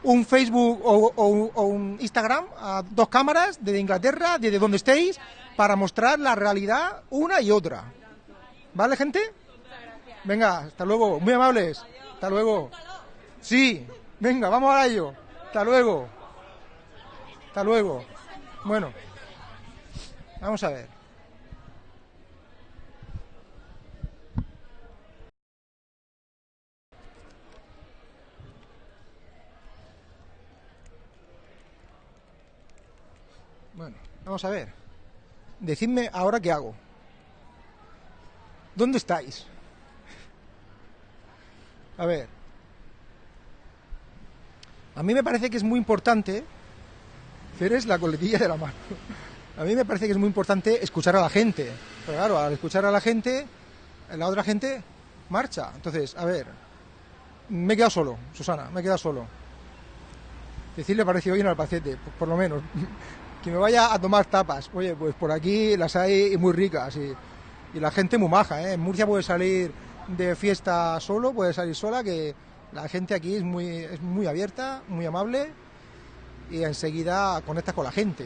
un Facebook o, o- o un Instagram a dos cámaras desde Inglaterra, desde donde estéis, para mostrar la realidad una y otra. ¿Vale, gente? Venga, hasta luego. Muy amables. Hasta luego. Sí, venga, vamos a ello. Hasta luego. Hasta luego. Bueno, vamos a ver. Bueno, vamos a ver. Decidme ahora qué hago. ¿Dónde estáis? A ver. A mí me parece que es muy importante. Ceres la coletilla de la mano. A mí me parece que es muy importante escuchar a la gente. Pero claro, al escuchar a la gente, la otra gente marcha. Entonces, a ver. Me he quedado solo, Susana, me he quedado solo. Decirle pareció bien al paciente, por lo menos. Que me vaya a tomar tapas. Oye, pues por aquí las hay muy ricas y, la gente muy maja. ¿eh? En Murcia puede salir de fiesta solo, puede salir sola, que la gente aquí es muy, es muy abierta, muy amable y enseguida conectas con la gente.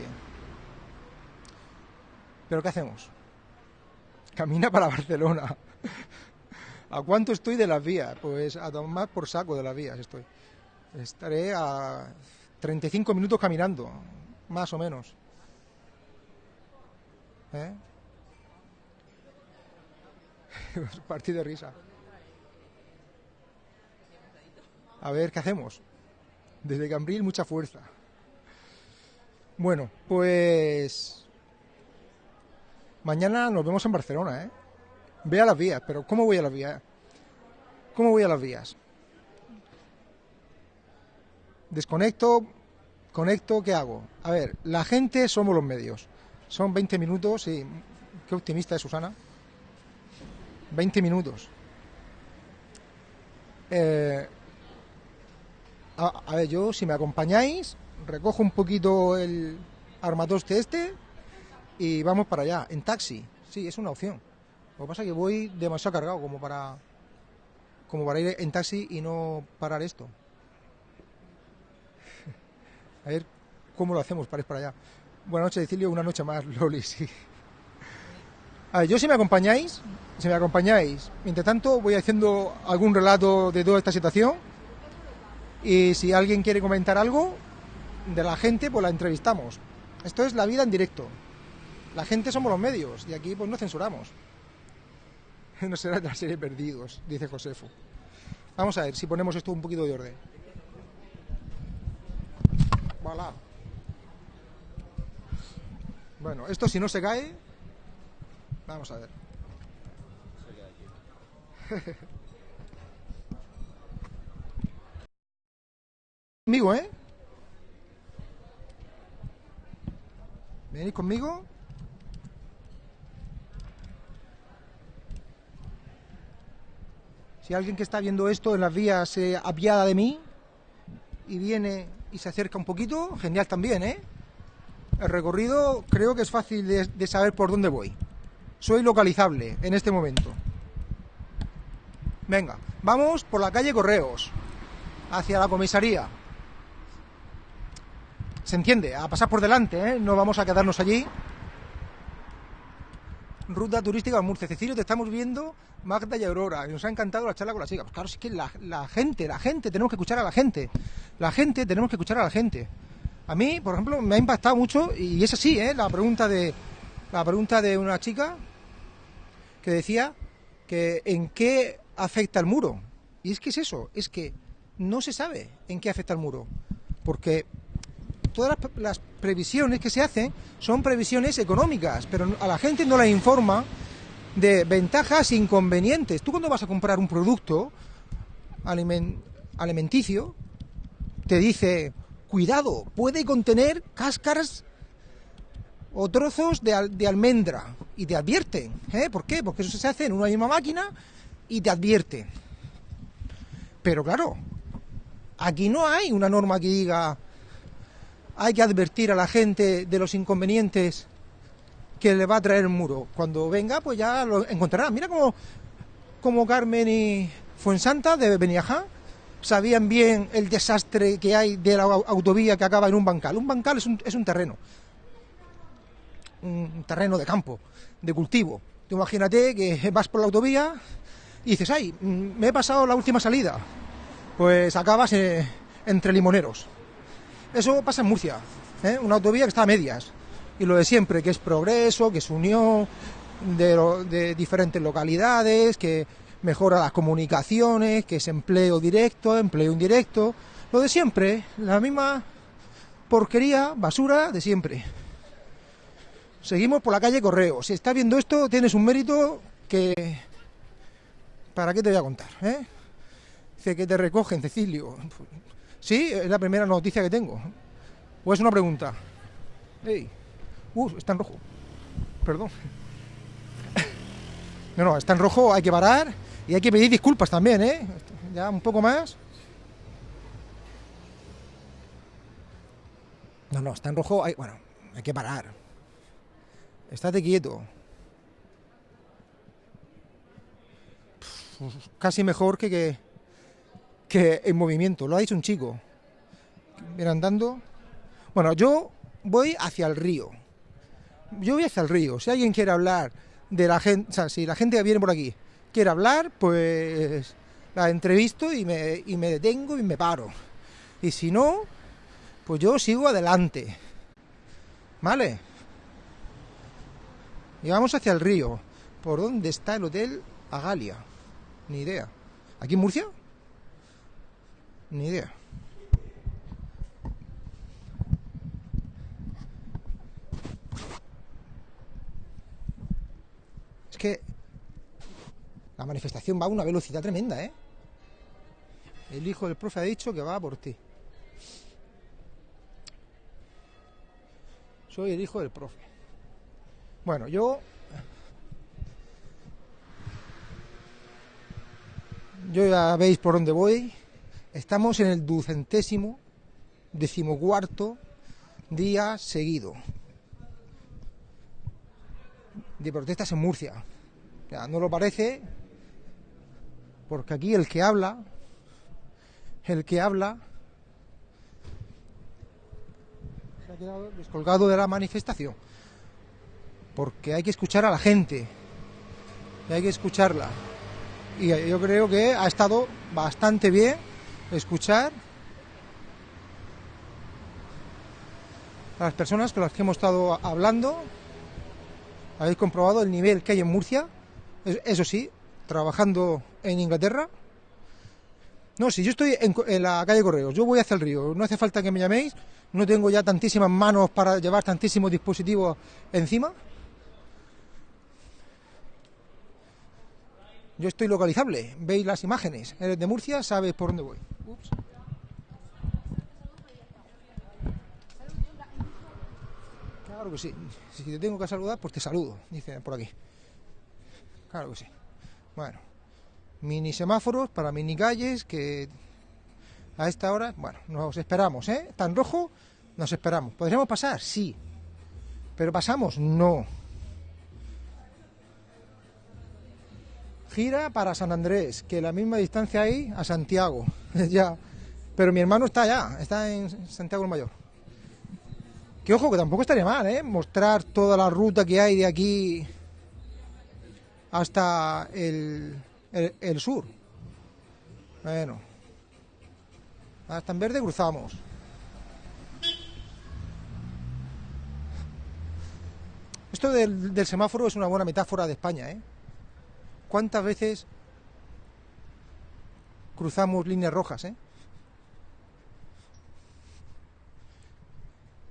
Pero ¿qué hacemos? Camina para Barcelona. ¿A cuánto estoy de las vías? Pues a tomar por saco de las vías estoy. Estaré a 35 minutos caminando, más o menos. ¿Eh? Partido de risa. A ver, ¿qué hacemos? Desde Cambril, mucha fuerza. Bueno, pues... Mañana nos vemos en Barcelona, ¿eh? Ve a las vías, pero ¿cómo voy a las vías? ¿Cómo voy a las vías? Desconecto, conecto, ¿qué hago? A ver, la gente somos los medios. Son 20 minutos y... Qué optimista es Susana. 20 minutos. Eh, a, ver, yo, si me acompañáis, recojo un poquito el armatoste este y vamos para allá, en taxi. Sí, es una opción. Lo que pasa es que voy demasiado cargado como para como para ir en taxi y no parar esto. A ver cómo lo hacemos para ir para allá. Buenas noches, Cecilio, una noche más, Loli, sí. A ver, yo si me acompañáis, si me acompañáis, mientras tanto voy haciendo algún relato de toda esta situación y si alguien quiere comentar algo de la gente, pues la entrevistamos. Esto es la vida en directo. La gente somos los medios y aquí pues no censuramos. No será de la serie Perdidos, dice Josefo. Vamos a ver si ponemos esto un poquito de orden. Voilà. Bueno, esto si no se cae, vamos a ver. Conmigo, ¿eh? ¿Venís conmigo? Si alguien que está viendo esto en las vías se apiada de mí y viene y se acerca un poquito, genial también, ¿eh? El recorrido creo que es fácil de, saber por dónde voy. Soy localizable en este momento. Venga, vamos por la calle Correos, hacia la comisaría. Se entiende, a pasar por delante, ¿eh? no vamos a quedarnos allí. Ruta turística de Murcia. Cecilio, te estamos viendo, Magda y Aurora. Y nos ha encantado la charla con la chica. Pues claro, es que la, la gente, la gente, tenemos que escuchar a la gente. La gente, tenemos que escuchar a la gente. A mí, por ejemplo, me ha impactado mucho, y es así, ¿eh? la pregunta de la pregunta de una chica que decía que en qué afecta el muro. Y es que es eso, es que no se sabe en qué afecta el muro. Porque todas las, previsiones que se hacen son previsiones económicas, pero a la gente no la informa de ventajas e inconvenientes. Tú cuando vas a comprar un producto alimen- alimenticio, te dice, cuidado, puede contener cáscaras o trozos de, de almendra. Y te advierten. ¿eh? ¿Por qué? Porque eso se hace en una misma máquina y te advierte. Pero claro, aquí no hay una norma que diga hay que advertir a la gente de los inconvenientes que le va a traer el muro. Cuando venga, pues ya lo encontrará. Mira cómo, Carmen y Fuensanta de Beniajá sabían bien el desastre que hay de la au- autovía que acaba en un bancal. Un bancal es un, es un terreno, un terreno de campo, de cultivo. Tú imagínate que vas por la autovía y dices, ay, mm, me he pasado la última salida. Pues acabas eh, entre limoneros. Eso pasa en Murcia, ¿eh? una autovía que está a medias. Y lo de siempre, que es progreso, que es unión de, diferentes localidades, que mejora las comunicaciones, que es empleo directo, empleo indirecto. Lo de siempre, la misma porquería, basura de siempre. Seguimos por la calle Correo. Si estás viendo esto, tienes un mérito que... ¿Para qué te voy a contar? ¿eh? Dice que te recogen, Cecilio. Sí, es la primera noticia que tengo. ¿O es una pregunta? Ey. Uh, está en rojo. Perdón. No, no, está en rojo, hay que parar y hay que pedir disculpas también, ¿eh? Ya un poco más. No, no, está en rojo, hay, bueno, hay que parar. Estate quieto. Casi mejor que, que, que en movimiento. Lo ha dicho un chico. Viene andando. Bueno, yo voy hacia el río. Yo voy hacia el río. Si alguien quiere hablar de la gente, o sea, si la gente que viene por aquí quiere hablar, pues la entrevisto y me, y me detengo y me paro. Y si no, pues yo sigo adelante. ¿Vale? Y vamos hacia el río. ¿Por dónde está el hotel Agalia? Ni idea. ¿Aquí en Murcia? Ni idea. Es que la manifestación va a una velocidad tremenda, ¿eh? El hijo del profe ha dicho que va por ti. Soy el hijo del profe. Bueno, yo... Yo ya veis por dónde voy. Estamos en el ducentésimo, decimocuarto día seguido de protestas en Murcia. Ya, no lo parece, porque aquí el que habla, el que habla, se ha quedado descolgado de la manifestación. Porque hay que escuchar a la gente. hay que escucharla. Y yo creo que ha estado bastante bien escuchar a las personas con las que hemos estado hablando. Habéis comprobado el nivel que hay en Murcia, Es- eso sí, trabajando en Inglaterra. No, si yo estoy en, en la calle Correos, yo voy hacia el río, no hace falta que me llaméis, no tengo ya tantísimas manos para llevar tantísimos dispositivos encima. Yo estoy localizable, veis las imágenes, eres de Murcia, sabes por dónde voy. Ups. Claro que sí, si te tengo que saludar, pues te saludo, dice por aquí. Claro que sí. Bueno, mini semáforos para mini calles que a esta hora, bueno, nos esperamos, ¿eh? Tan rojo, nos esperamos. ¿Podríamos pasar? Sí. ¿Pero pasamos? No. Gira para San Andrés, que la misma distancia hay a Santiago. ya. Pero mi hermano está allá, está en Santiago el Mayor. Que ojo, que tampoco estaría mal, ¿eh? Mostrar toda la ruta que hay de aquí hasta el, el, el sur. Bueno. Hasta en verde cruzamos. Esto del, del semáforo es una buena metáfora de España, ¿eh? ¿Cuántas veces cruzamos líneas rojas, eh?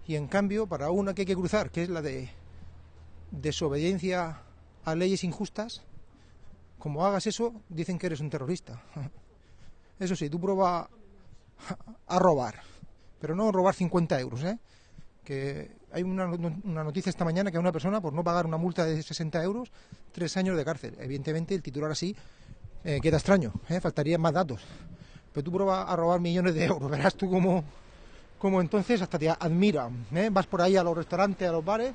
Y en cambio, para una que hay que cruzar, que es la de desobediencia a leyes injustas, como hagas eso, dicen que eres un terrorista. Eso sí, tú prueba a robar, pero no robar 50 euros, ¿eh? Hay una, una noticia esta mañana que a una persona, por no pagar una multa de 60 euros, tres años de cárcel. Evidentemente, el titular así eh, queda extraño, ¿eh? faltarían más datos. Pero tú prueba a robar millones de euros, verás tú cómo, cómo entonces hasta te admiran. ¿eh? Vas por ahí a los restaurantes, a los bares,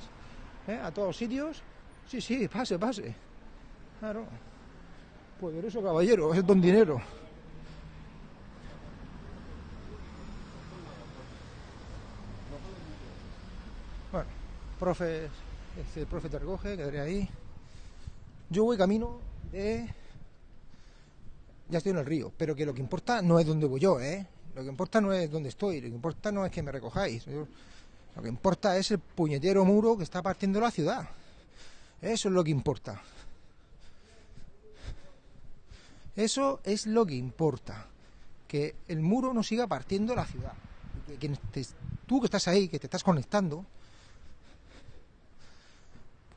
¿eh? a todos sitios. Sí, sí, pase, pase. Claro. Poderoso caballero, es don dinero. Bueno, profes, este, el profe te recoge, quedaré ahí. Yo voy camino de... Ya estoy en el río, pero que lo que importa no es dónde voy yo, ¿eh? Lo que importa no es dónde estoy, lo que importa no es que me recojáis. Lo que importa es el puñetero muro que está partiendo la ciudad. Eso es lo que importa. Eso es lo que importa. Que el muro no siga partiendo la ciudad. Que te- tú que estás ahí, que te estás conectando,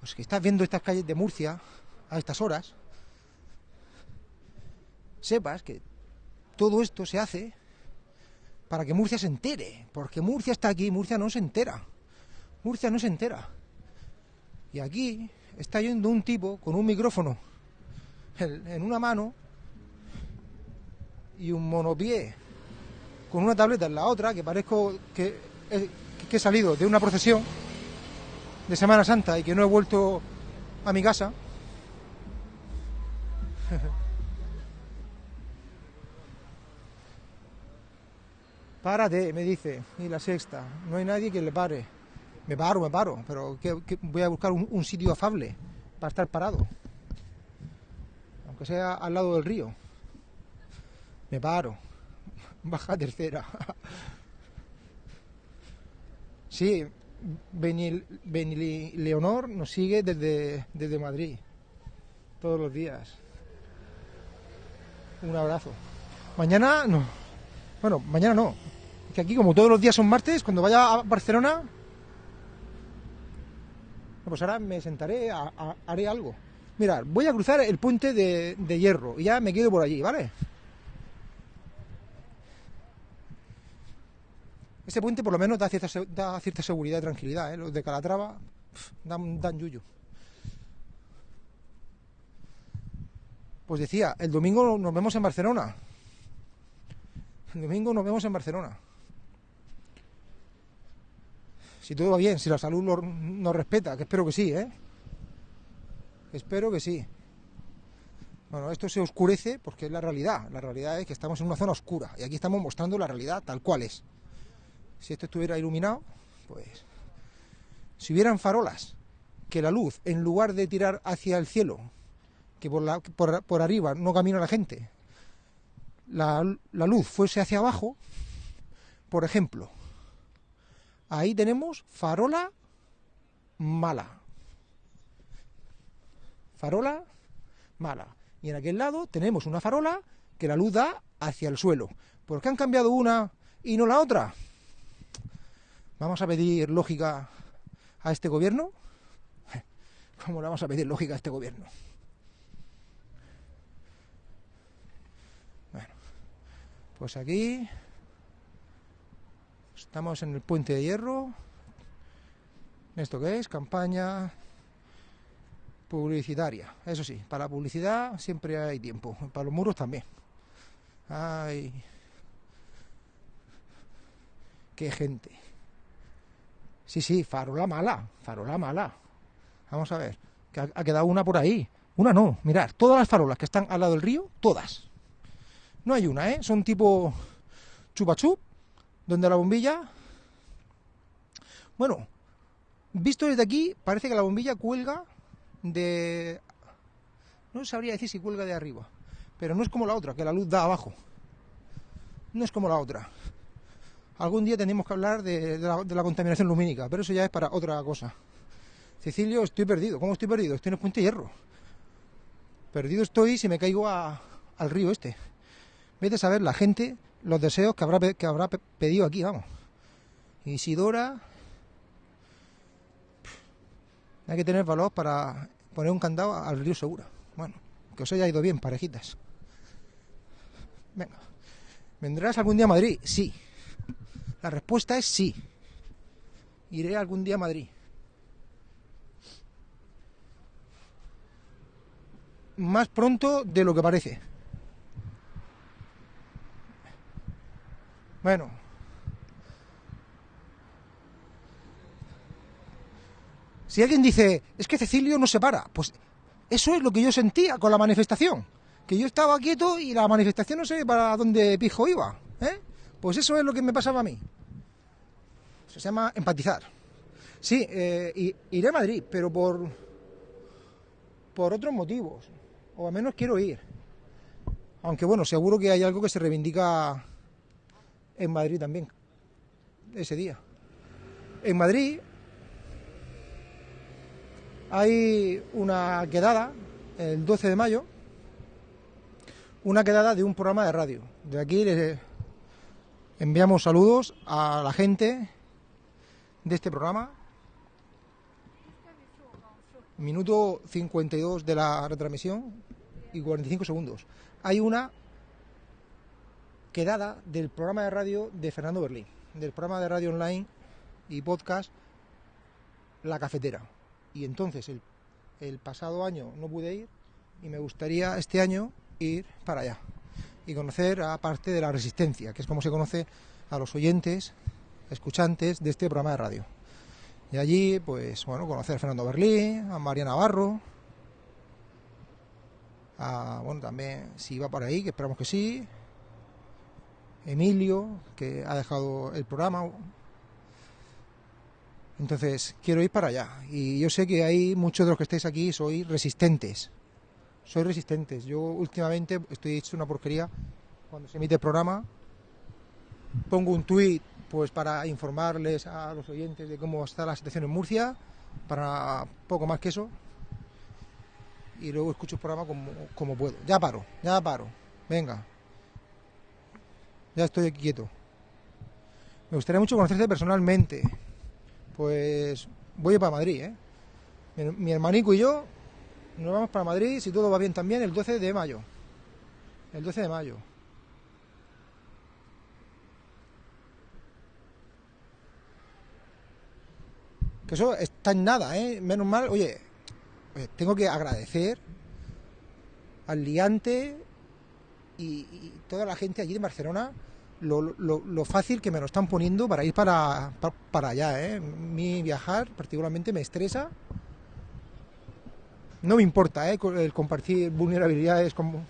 pues que estás viendo estas calles de Murcia a estas horas, sepas que todo esto se hace para que Murcia se entere, porque Murcia está aquí, Murcia no se entera, Murcia no se entera. Y aquí está yendo un tipo con un micrófono en, una mano y un monopié con una tableta en la otra, que parezco que, he- que he salido de una procesión de Semana Santa y que no he vuelto a mi casa. Párate, me dice, y la sexta, no hay nadie que le pare. Me paro, me paro, pero voy a buscar un, un sitio afable para estar parado. Aunque sea al lado del río. Me paro. Baja tercera. Sí, Benil- Leonor nos sigue desde, desde Madrid. Todos los días. Un abrazo. Mañana no. Bueno, mañana no. Es que aquí, como todos los días son martes, cuando vaya a Barcelona. Pues ahora me sentaré, a- haré algo. Mirad, voy a cruzar el puente de, de hierro y ya me quedo por allí, ¿vale? Ese puente por lo menos da cierta, se- da cierta seguridad y tranquilidad, ¿eh? Los de Calatrava dan, dan. Pues decía, el domingo nos vemos en Barcelona. El domingo nos vemos en Barcelona. Si todo va bien, si la salud nos respeta, que espero que sí, ¿eh? Espero que sí. Bueno, esto se oscurece porque es la realidad. La realidad es que estamos en una zona oscura y aquí estamos mostrando la realidad tal cual es. Si esto estuviera iluminado, pues... Si hubieran farolas, que la luz, en lugar de tirar hacia el cielo, que por, la, por, por arriba no camina la gente, la, la luz fuese hacia abajo, por ejemplo, ahí tenemos farola mala. Farola mala. Y en aquel lado tenemos una farola que la luz da hacia el suelo. ¿Por qué han cambiado una y no la otra? ¿Vamos a pedir lógica a este gobierno? ¿Cómo le vamos a pedir lógica a este gobierno? Bueno, pues aquí estamos en el puente de hierro. ¿Esto qué es? Campaña publicitaria. Eso sí, para la publicidad siempre hay tiempo. Para los muros también. Ay. Qué gente. Sí, sí, farola mala. Farola mala. Vamos a ver. Que ha, quedado una por ahí. Una no. Mirad, todas las farolas que están al lado del río, todas. No hay una, ¿eh? Son tipo chupachup, donde la bombilla... Bueno, visto desde aquí, parece que la bombilla cuelga de... No sabría decir si cuelga de arriba, pero no es como la otra, que la luz da abajo. No es como la otra. Algún día tenemos que hablar de, de la, de la contaminación lumínica, pero eso ya es para otra cosa. Cecilio, estoy perdido. ¿Cómo estoy perdido? Estoy en el puente hierro. Perdido estoy si me caigo al río este. Vete a saber la gente, los deseos que habrá, que habrá pe- pedido aquí, vamos. Isidora. Hay que tener valor para poner un candado al río Segura. Bueno, que os haya ido bien, parejitas. Venga. ¿Vendrás algún día a Madrid? Sí. La respuesta es sí. Iré algún día a Madrid. Más pronto de lo que parece. Bueno. Si alguien dice, es que Cecilio no se para, pues eso es lo que yo sentía con la manifestación. Que yo estaba quieto y la manifestación no sé para dónde pijo iba. ¿eh? Pues eso es lo que me pasaba a mí. Se llama empatizar. Sí, eh, iré a Madrid, pero por, por otros motivos. O al menos quiero ir. Aunque bueno, seguro que hay algo que se reivindica en Madrid también. Ese día. En Madrid hay una quedada el 12 de mayo, una quedada de un programa de radio. De aquí les enviamos saludos a la gente de este programa. Minuto 52 de la retransmisión y 45 segundos. Hay una quedada del programa de radio de Fernando Berlín, del programa de radio online y podcast La Cafetera. Y entonces el, pasado año no pude ir y me gustaría este año ir para allá y conocer a parte de la resistencia, que es como se conoce a los oyentes, escuchantes de este programa de radio. Y allí, pues bueno, conocer a Fernando Berlín, a María Navarro, a, bueno, también si va por ahí, que esperamos que sí, Emilio, que ha dejado el programa. Entonces, quiero ir para allá. Y yo sé que hay muchos de los que estáis aquí, sois resistentes. Sois resistentes. Yo últimamente estoy hecho una porquería cuando se emite el programa. Pongo un tuit pues para informarles a los oyentes de cómo está la situación en Murcia, para poco más que eso. Y luego escucho el programa como, como puedo. Ya paro, ya paro. Venga. Ya estoy aquí quieto. Me gustaría mucho conocerte personalmente. Pues voy para Madrid, ¿eh? Mi, mi hermanico y yo nos vamos para Madrid, si todo va bien también, el 12 de mayo. El 12 de mayo. Que eso está en nada, ¿eh? Menos mal, oye, tengo que agradecer al liante y, toda la gente allí de Barcelona lo, lo- fácil que me lo están poniendo para ir para, pa- para allá. ¿eh? Mi viajar particularmente me estresa. No me importa ¿eh? el compartir vulnerabilidades con-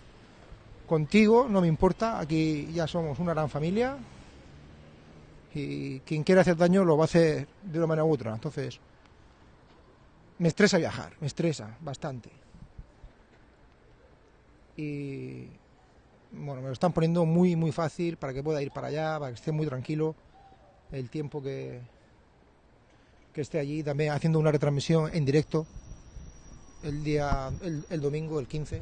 contigo, no me importa. Aquí ya somos una gran familia y quien quiera hacer daño lo va a hacer de una manera u otra. Entonces, me estresa viajar, me estresa bastante. y bueno, me lo están poniendo muy muy fácil para que pueda ir para allá, para que esté muy tranquilo el tiempo que, que esté allí, también haciendo una retransmisión en directo el día, el, el domingo, el 15.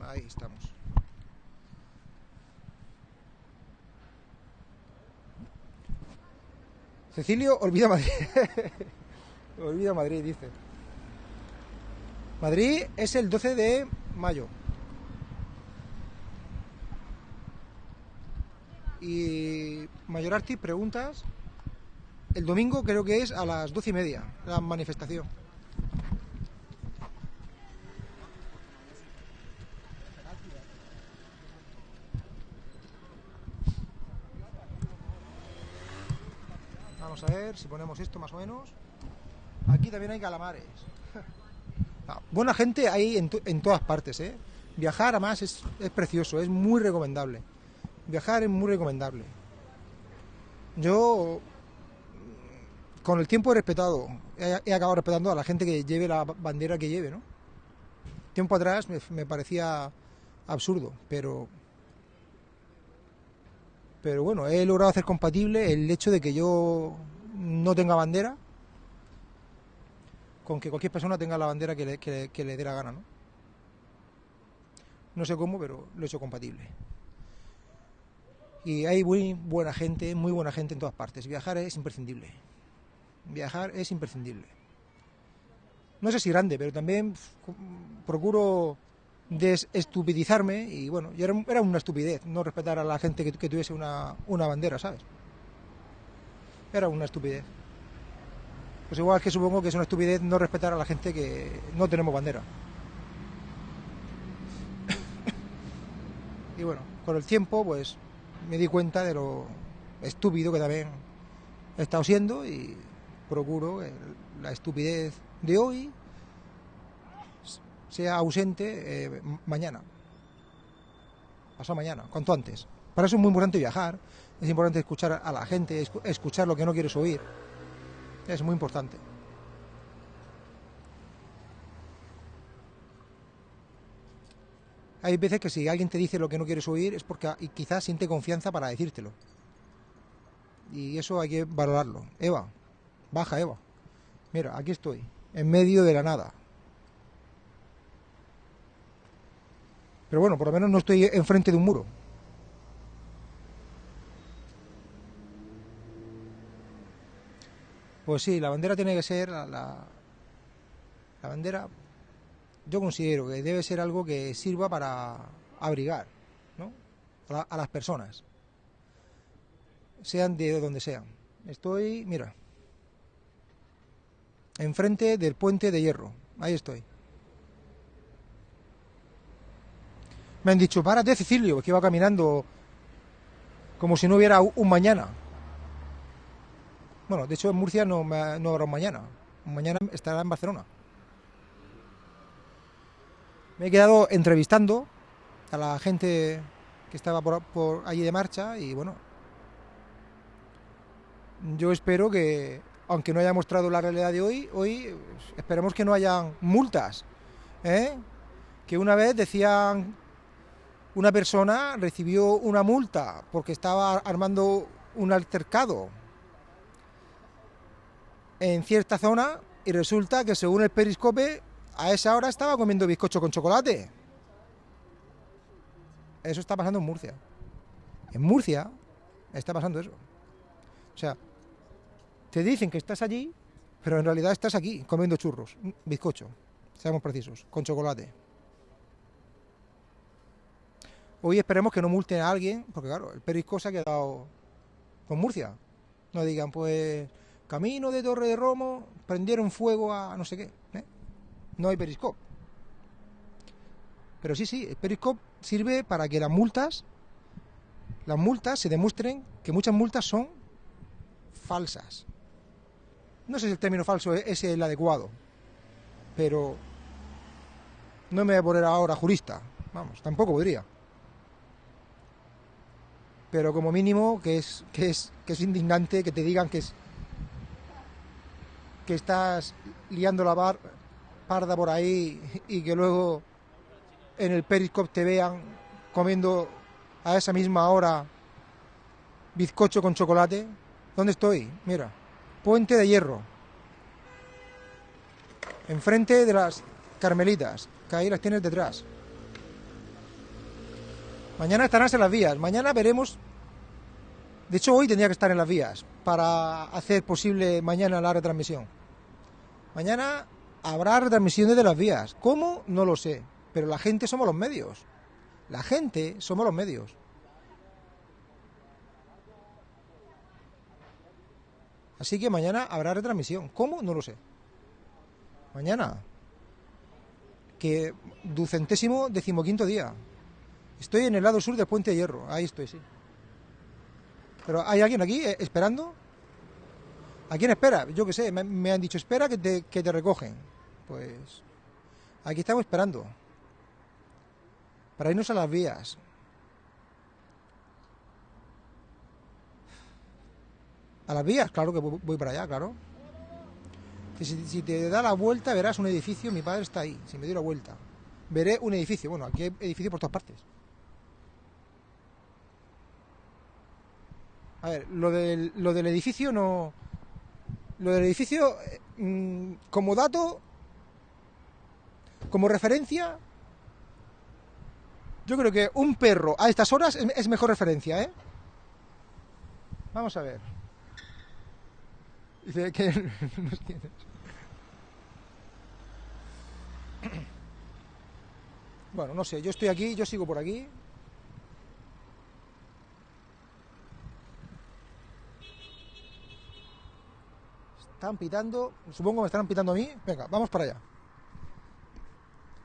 Ahí estamos. Cecilio, olvida Madrid. olvida Madrid, dice. Madrid es el 12 de mayo. Y Mayor Arti, preguntas. El domingo creo que es a las doce y media la manifestación. Vamos a ver si ponemos esto más o menos. Aquí también hay calamares. Ah, buena gente hay en, en todas partes, ¿eh? Viajar además es, es precioso, es muy recomendable. Viajar es muy recomendable. Yo con el tiempo he respetado, he, acabado respetando a la gente que lleve la ba- bandera que lleve, ¿no? Tiempo atrás me, parecía absurdo, pero pero bueno, he logrado hacer compatible el hecho de que yo no tenga bandera con que cualquier persona tenga la bandera que le- que le dé la gana, ¿no? No sé cómo, pero lo he hecho compatible. Y hay muy buena gente, muy buena gente en todas partes. Viajar es imprescindible. Viajar es imprescindible. No sé si grande, pero también procuro desestupidizarme y bueno, y era, era una estupidez no respetar a la gente que, que tuviese una, una bandera, ¿sabes? Era una estupidez. Pues igual que supongo que es una estupidez no respetar a la gente que no tenemos bandera. y bueno, con el tiempo pues me di cuenta de lo estúpido que también he estado siendo y procuro que la estupidez de hoy sea ausente eh, mañana. Pasado mañana, cuanto antes. Para eso es muy importante viajar, es importante escuchar a la gente, escu- escuchar lo que no quieres oír. Es muy importante. Hay veces que si alguien te dice lo que no quieres oír es porque quizás siente confianza para decírtelo. Y eso hay que valorarlo. Eva, baja Eva. Mira, aquí estoy, en medio de la nada. Pero bueno, por lo menos no estoy enfrente de un muro. Pues sí, la bandera tiene que ser la, la, la bandera. Yo considero que debe ser algo que sirva para abrigar, ¿no? A, la- a las personas, sean de donde sean. Estoy, mira, enfrente del puente de hierro. Ahí estoy. Me han dicho, párate, Cecilio, que iba caminando como si no hubiera un mañana. Bueno, de hecho en Murcia no, no habrá un mañana. Mañana estará en Barcelona. Me he quedado entrevistando a la gente que estaba por, allí de marcha y bueno, yo espero que, aunque no haya mostrado la realidad de hoy, hoy esperemos que no hayan multas. ¿eh? Que una vez decían una persona recibió una multa porque estaba armando un altercado en cierta zona y resulta que según el periscope a esa hora estaba comiendo bizcocho con chocolate. Eso está pasando en Murcia. En Murcia está pasando eso. O sea, te dicen que estás allí, pero en realidad estás aquí comiendo churros, bizcocho, seamos precisos, con chocolate. Hoy esperemos que no multen a alguien, porque claro, el Perisco se ha quedado con Murcia. No digan, pues, camino de Torre de Romo, prendieron fuego a no sé qué. No hay Periscope. Pero sí, sí, el Periscope sirve para que las multas, las multas se demuestren que muchas multas son falsas. No sé si el término falso es el adecuado, pero no me voy a poner ahora jurista. Vamos, tampoco podría. pero como mínimo que es, que es, que es indignante que te digan que es que estás liando la bar, parda por ahí y que luego en el Periscope te vean comiendo a esa misma hora bizcocho con chocolate. ¿Dónde estoy? Mira, Puente de Hierro. Enfrente de las Carmelitas, que ahí las tienes detrás. Mañana estarás en las vías. Mañana veremos. De hecho, hoy tendría que estar en las vías para hacer posible mañana la retransmisión. Mañana habrá retransmisiones de las vías. ¿Cómo? No lo sé. Pero la gente somos los medios. La gente somos los medios. Así que mañana habrá retransmisión. ¿Cómo? No lo sé. Mañana. Que ducentésimo decimoquinto día. Estoy en el lado sur del Puente de Hierro. Ahí estoy, sí. Pero ¿hay alguien aquí eh, esperando? ¿A quién espera? Yo qué sé, me, me han dicho, espera que te, que te recogen. Pues aquí estamos esperando. Para irnos a las vías. ¿A las vías? Claro que voy para allá, claro. Si, te da la vuelta verás un edificio, mi padre está ahí, si me doy la vuelta. Veré un edificio, bueno, aquí hay edificios por todas partes. A ver, lo del, lo del edificio no... Lo del edificio, eh, mm, como dato, como referencia, yo creo que un perro a estas horas es, mejor referencia, ¿eh? Vamos a ver. Dice que no entiendes. Bueno, no sé, yo estoy aquí, yo sigo por aquí. Están pitando, supongo que me estarán pitando a mí. Venga, vamos para allá.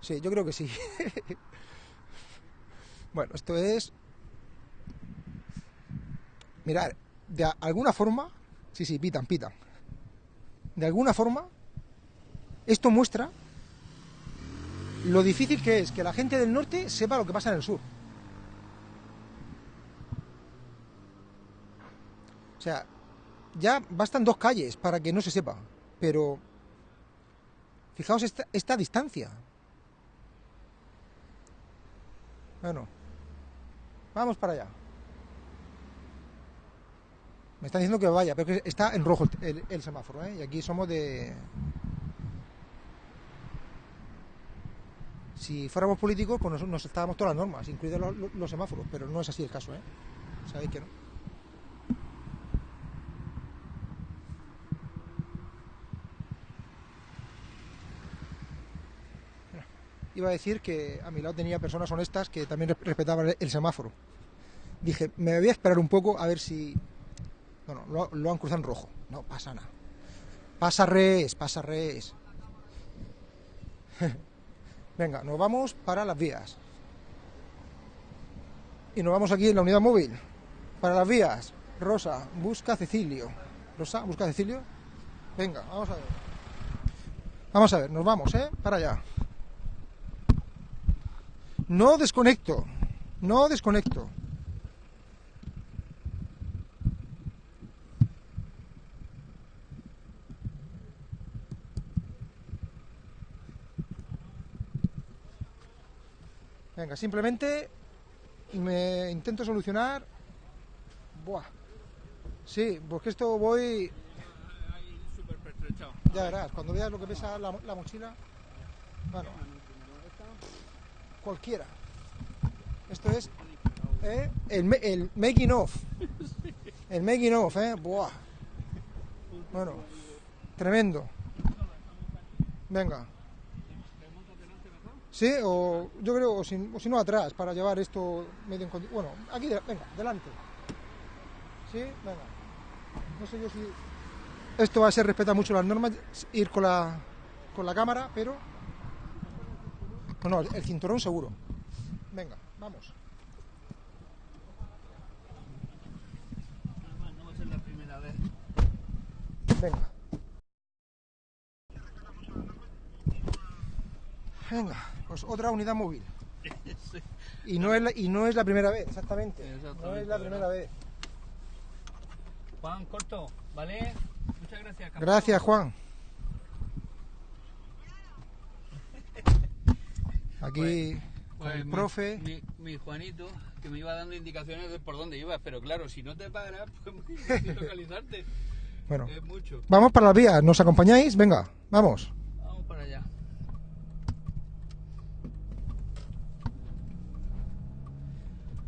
Sí, yo creo que sí. bueno, esto es. Mirar, de alguna forma. Sí, sí, pitan, pitan. De alguna forma, esto muestra lo difícil que es que la gente del norte sepa lo que pasa en el sur. O sea, ya bastan dos calles para que no se sepa, pero fijaos esta distancia. Bueno, vamos para allá. Me están diciendo que vaya, pero que está en rojo el, semáforo, ¿eh? Y aquí somos de... Si fuéramos políticos, pues nos, nos estábamos todas las normas, incluidos los, los- los semáforos, pero no es así el caso, ¿eh? Sabéis que no. Iba a decir que a mi lado tenía personas honestas que también res- respetaban el- el semáforo. Dije, me voy a esperar un poco a ver si... Bueno, lo, lo han cruzado en rojo. No pasa nada. Pasa res, pasa res. Venga, nos vamos para las vías. Y nos vamos aquí en la unidad móvil. Para las vías. Rosa, busca a Cecilio. Rosa, busca a Cecilio. Venga, vamos a ver. Vamos a ver, nos vamos, ¿eh? Para allá. No desconecto. No desconecto. Venga, simplemente me intento solucionar. Buah. Sí, porque esto voy. Ya verás, cuando veas lo que pesa la, la mochila. Bueno, cualquiera. Esto es ¿eh? el, making of. El making of, ¿eh? Buah. Bueno, tremendo. Venga. Sí, o yo creo, o si, o si no atrás, para llevar esto medio en Bueno, aquí, venga, delante. Sí, venga. No sé yo si esto va a ser respetar mucho las normas, ir con la, con la cámara, pero... No, no, el cinturón seguro. Venga, vamos. Venga. Venga, pues otra unidad móvil. Y no es la, y no es la primera vez, exactamente. No es la ¿verdad? primera vez. Juan, corto, ¿vale? Muchas gracias. campeón. Gracias, Juan. Aquí Pues el profe. Mi, mi Juanito, que me iba dando indicaciones de por dónde ibas, pero claro, si no te paras, pues es muy difícil localizarte. Bueno, Es mucho. vamos para las vías. ¿Nos acompañáis? Venga, vamos. Vamos para allá.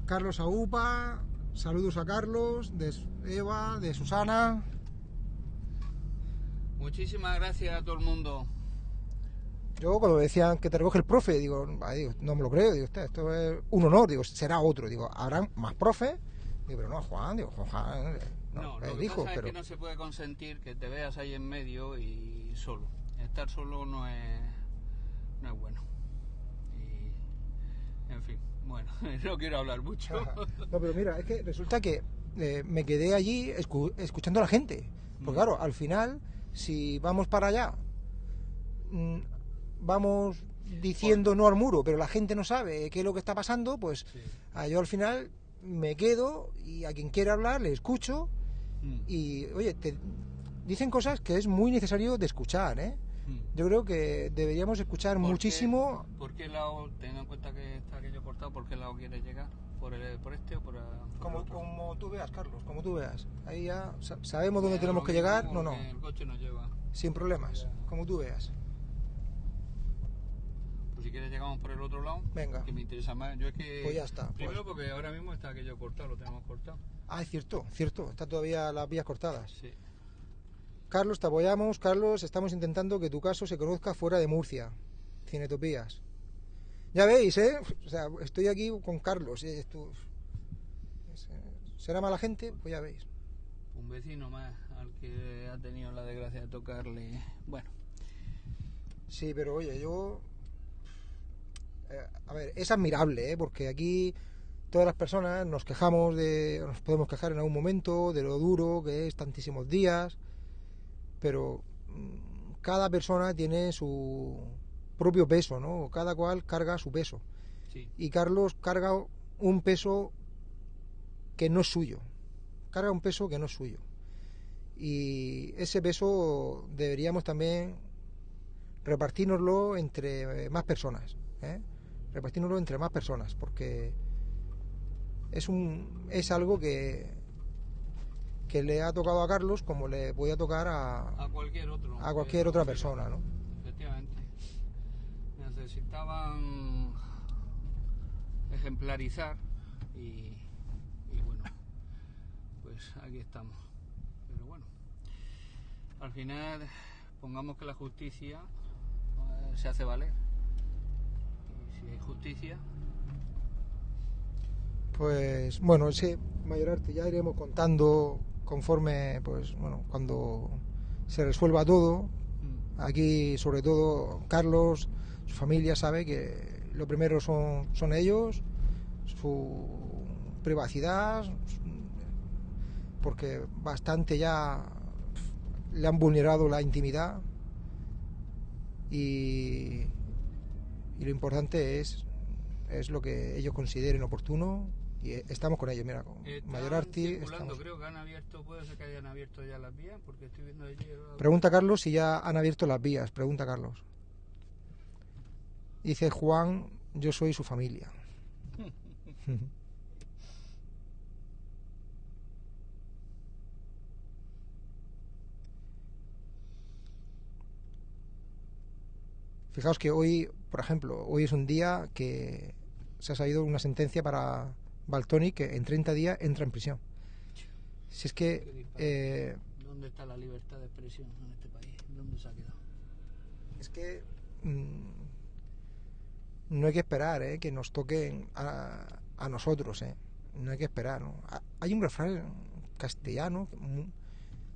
Carlos Aupa, saludos a Carlos, de Eva, de Susana. Muchísimas gracias a todo el mundo. Yo cuando me decían que te recoge el profe, digo, "Ah, digo, no me lo creo, digo, "Hostia, esto es un honor, digo, será otro, digo, habrán más profes, digo, pero no, Juan, digo, Juan, eh, no, No, lo que pasa pero es que no se puede consentir que te veas ahí en medio y solo. Estar solo no es, no es bueno. Y, en fin, bueno, no quiero hablar mucho. No, pero mira, es que resulta que eh, me quedé allí escu- escuchando a la gente. Porque Mm. claro, al final, si vamos para allá, mm, vamos diciendo no al muro, pero la gente no sabe qué es lo que está pasando, pues Sí. ah, yo al final me quedo y a quien quiera hablar le escucho Mm, y, oye, te dicen cosas que es muy necesario de escuchar, ¿eh? mm. Yo creo que deberíamos escuchar ¿Por qué- muchísimo ¿Por qué lado, teniendo en cuenta que está aquello cortado, por qué lado quieres llegar? ¿Por, el, por este o por, el- por el Como, otro? como tú veas, Carlos, como tú veas. Ahí ya sa- sabemos dónde tenemos que llegar. No, no, El coche nos lleva. sin problemas, como tú veas. Pues si quieres llegamos por el otro lado. Venga. Que me interesa más. Yo es que... Pues ya está, pues. Primero porque ahora mismo está aquello cortado, lo tenemos cortado. Ah, es cierto, cierto. Está todavía las vías cortadas. Sí. Carlos, te apoyamos. Carlos, estamos intentando que tu caso se conozca fuera de Murcia. Cinetopías. Ya veis, ¿eh? O sea, estoy aquí con Carlos. ¿eh? Esto- es, ¿Será mala gente? Pues ya veis. Un vecino más al que ha tenido la desgracia de tocarle. Bueno, Sí, pero oye, yo... eh, a ver, es admirable, ¿eh? porque aquí todas las personas nos quejamos de... Nos podemos quejar en algún momento de lo duro que es tantísimos días, pero mm, cada persona tiene su propio peso, ¿no? Cada cual carga su peso. sí. Y Carlos carga un peso que no es suyo. Carga un peso que no es suyo. Y ese peso deberíamos también repartirnoslo entre más personas. ¿eh? Repartirnoslo entre más personas, porque es, un, es algo que, que le ha tocado a Carlos como le podía tocar a, A cualquier otro. a cualquier que otra persona. ¿no? Efectivamente. Necesitaban ejemplarizar y, y bueno, pues aquí estamos. Pero bueno, al final pongamos que la justicia eh, se hace valer. Y si hay justicia, Pues bueno, sí, Mayorarte, ya iremos contando conforme, pues bueno, cuando se resuelva todo. mm, Aquí, sobre todo, Carlos, su familia sabe que lo primero son, son ellos, su privacidad, porque bastante ya le han vulnerado la intimidad y, y lo importante es, es lo que ellos consideren oportuno y eh, estamos con ellos, mira, con están circulando, estamos- creo que han abierto, puede ser que hayan abierto ya las vías, porque estoy viendo allí. Pregunta Carlos si ya han abierto las vías. Pregunta Carlos. Dice Juan, yo soy su familia. Fijaos que hoy, por ejemplo, hoy es un día que se ha salido una sentencia para Baltoni que en 30 días entra en prisión. Si es que eh, ¿Dónde está la libertad de expresión en este país? ¿Dónde se ha quedado? Es que mm, no hay que esperar ¿eh? que nos toquen a, a nosotros. ¿eh? No hay que esperar. ¿no? Ha- Hay un refrán castellano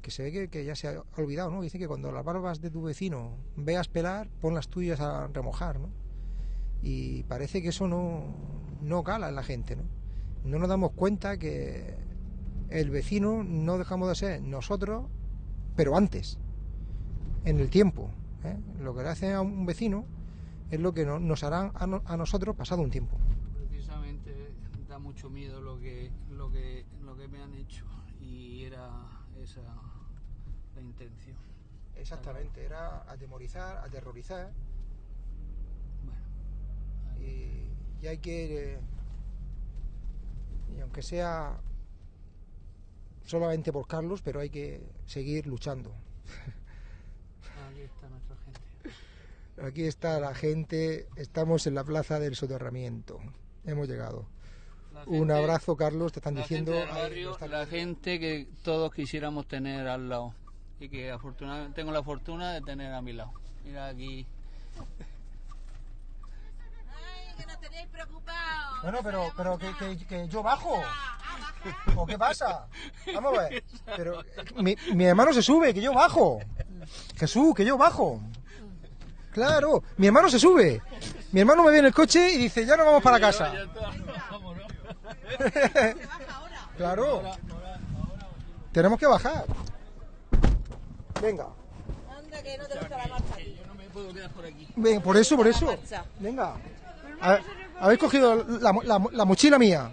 que, se ve que, que ya se ha olvidado. ¿no? Dice que cuando las barbas de tu vecino veas pelar, pon las tuyas a remojar. ¿no? Y parece que eso no, no cala en la gente. ¿no? no nos damos cuenta que el vecino no dejamos de ser nosotros, pero antes, en el tiempo. ¿eh? Lo que le hacen a un vecino es lo que no- nos hará a, a nosotros pasado un tiempo. Precisamente da mucho miedo lo que, lo que, lo que me han hecho y era esa la intención. Exactamente, era atemorizar, aterrorizar Bueno, y, y hay que, eh, y aunque sea solamente por Carlos, pero hay que seguir luchando. aquí está nuestra gente. Aquí está la gente, estamos en la plaza del soterramiento. Hemos llegado. Un abrazo, Carlos, te están la diciendo. gente del ahí, barrio, están la gente que todos quisiéramos tener al lado y que afortunadamente tengo la fortuna de tener a mi lado. Mira aquí, Ay, que no tenéis preocupados. Bueno, pero, pero que, que- que yo bajo. ¿O qué pasa? Vamos a ver. Pero mi, mi hermano se sube, que yo bajo. Jesús, que yo bajo. Claro, mi hermano se sube. Mi hermano me ve en el coche y dice, ya nos vamos para casa. claro. Tenemos que bajar. Venga. Anda, que no te gusta la marcha. yo no me puedo quedar por aquí. Ven, por eso, por eso. Venga. A- Habéis cogido la, la- la mochila mía.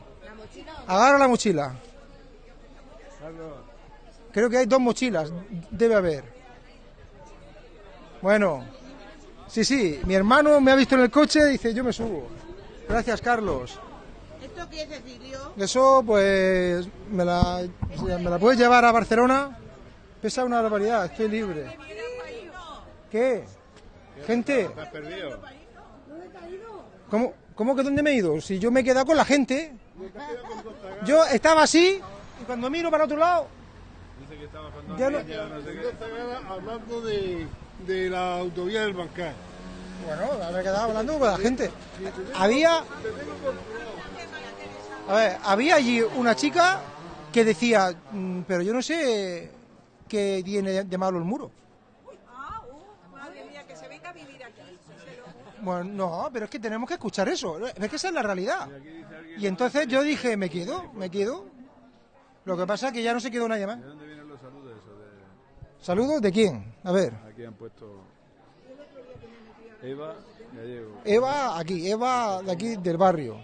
Agarra la mochila. Creo que hay dos mochilas. Debe haber. Bueno. Sí, sí. Mi hermano me ha visto en el coche y dice, yo me subo. Gracias, Carlos. ¿Esto qué es, Cecilio? Eso, pues, me la, me la puedes llevar a Barcelona. Pesa una barbaridad, estoy libre. ¿Qué? Gente. ¿Cómo, ¿Cómo que dónde me he ido? Si yo me he quedado con la gente. Yo estaba así y cuando miro para otro lado. Ya no- hablando de, de la autovía del Bancar. Bueno, me he quedado hablando con la gente. Había. A ver, había allí una chica que decía, "Mm, pero yo no sé qué tiene de malo el muro. Que. Bueno, no, pero es que tenemos que escuchar eso. Es que esa es la realidad. Y entonces yo dije, me quedo, me quedo. Lo que pasa es que ya no se quedó nadie más. ¿De dónde vienen los saludos eso? De... ¿Saludos de quién? A ver. Aquí han puesto Eva Gallego. Eva, aquí, Eva de aquí del barrio.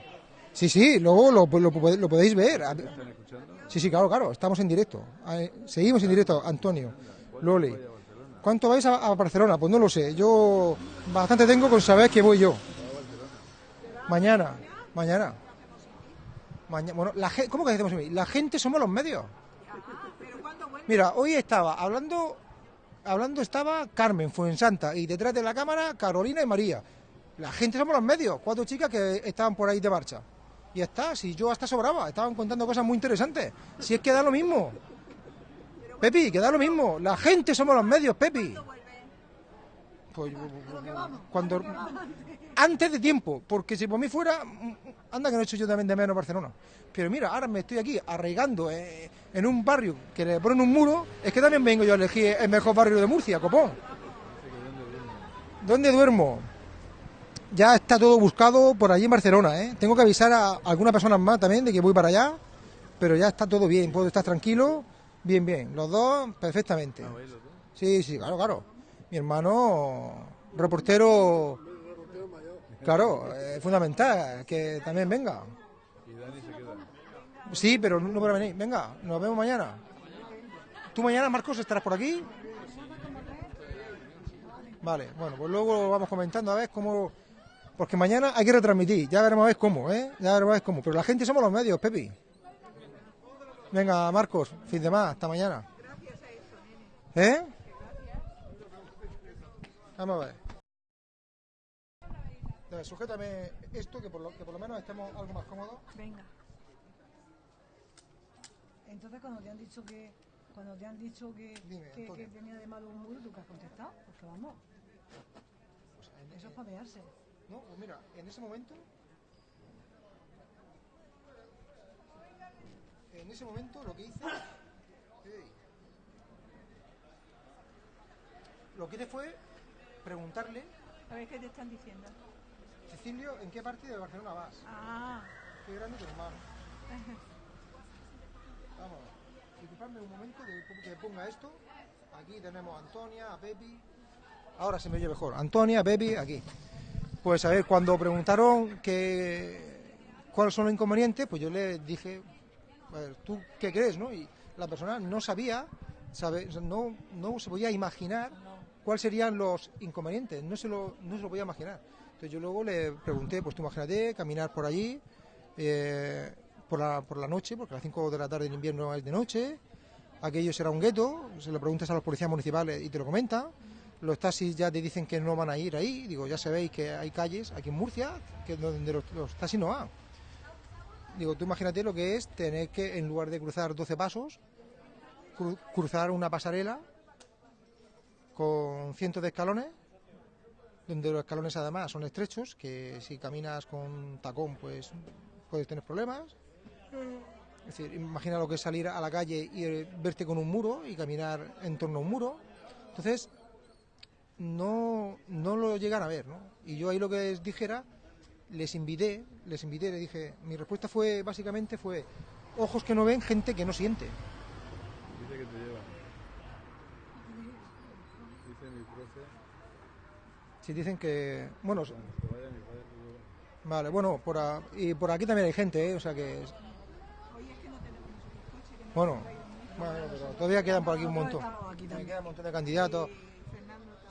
Sí, sí, luego lo, lo, lo podéis ver. ¿Están escuchando? Sí, sí, claro, claro, estamos en directo. Seguimos en directo, Antonio, Loli. ¿Cuánto vais a, Barcelona? Pues no lo sé. Yo bastante tengo con saber que voy yo. Mañana, mañana. Bueno, la, ¿cómo que decimos? La gente somos los medios. Mira, hoy estaba hablando, hablando estaba Carmen Fuensanta y detrás de la cámara Carolina y María. La gente somos los medios, cuatro chicas que estaban por ahí de marcha. Y está, si yo hasta sobraba, estaban contando cosas muy interesantes. Si es que da lo mismo. Pepi, que da lo mismo. La gente somos los medios, Pepi. Pues cuando antes de tiempo, porque si por mí fuera, anda que no he hecho yo también de menos Barcelona. Pero mira, ahora me estoy aquí arraigando eh, en un barrio que le ponen un muro, es que también vengo yo a elegir el mejor barrio de Murcia, copón. ¿Dónde duermo? Ya está todo buscado por allí en Barcelona, ¿eh? Tengo que avisar a algunas personas más también de que voy para allá, pero ya está todo bien, puedo estar tranquilo, bien, bien. Los dos, perfectamente. Sí, sí, claro, claro. Mi hermano, reportero, claro, es fundamental que también venga. Sí, pero no podrá venir. Venga, nos vemos mañana. ¿Tú mañana, Marcos, estarás por aquí? Vale, bueno, pues luego vamos comentando a ver cómo... Porque mañana hay que retransmitir, ya veremos a ver cómo, ¿eh? Ya veremos a ver cómo. Pero la gente somos los medios, Pepi. Venga, Marcos, fin de más, hasta mañana. ¿Eh? Vamos a ver. Ver, sujétame esto, que por, lo, que por lo menos estemos algo más cómodos. Venga. Entonces cuando te han dicho que cuando te han dicho que, Dime, que, que tenía de malo un muro, ¿tú qué has contestado? Porque vamos, Pues en eso es papearse. No, pues mira, en ese momento. En ese momento lo que hice. Lo que hice fue preguntarle, A ver qué te están diciendo. Cecilio, ¿en qué parte de Barcelona vas? Ah, Qué grande tu hermano. Vamos, disculpadme un momento de que ponga esto. Aquí tenemos a Antonia, a Pepi. Ahora se me oye mejor. Antonia, Pepi, aquí. Pues a ver, cuando preguntaron que, cuáles son los inconvenientes, pues yo le dije, a ver, ¿tú qué crees? ¿no? Y la persona no sabía, sabe, no, no se podía imaginar cuáles serían los inconvenientes, no se, lo, no se lo podía imaginar. Entonces yo luego le pregunté, pues tú imagínate, caminar por allí eh, por, la, por la noche, porque a las 5 de la tarde en invierno es de noche, aquello será un gueto, se lo preguntas a los policías municipales y te lo comentan. Los taxis ya te dicen que no van a ir ahí, digo, ya sabéis que hay calles aquí en Murcia que donde los, los taxis no van. Digo, tú imagínate lo que es tener que, en lugar de cruzar 12 pasos, cru- cruzar una pasarela con cientos de escalones, donde los escalones además son estrechos, que si caminas con tacón pues puedes tener problemas. Es decir, imagina lo que es salir a la calle y verte con un muro y caminar en torno a un muro. Entonces, no, no lo llegan a ver, ¿no? Y yo ahí lo que les dijera, les invité, les invité, le dije, mi respuesta fue, básicamente fue, ojos que no ven, gente que no siente. Dice que te lleva. Dice mi profe. Si dicen que, bueno, Que vaya mi padre. luego. vale, bueno, por, a- y por aquí también hay gente, ¿eh? O sea que... es- Bueno, bueno, pero todavía quedan por aquí un montón. Me quedan un montón de candidatos.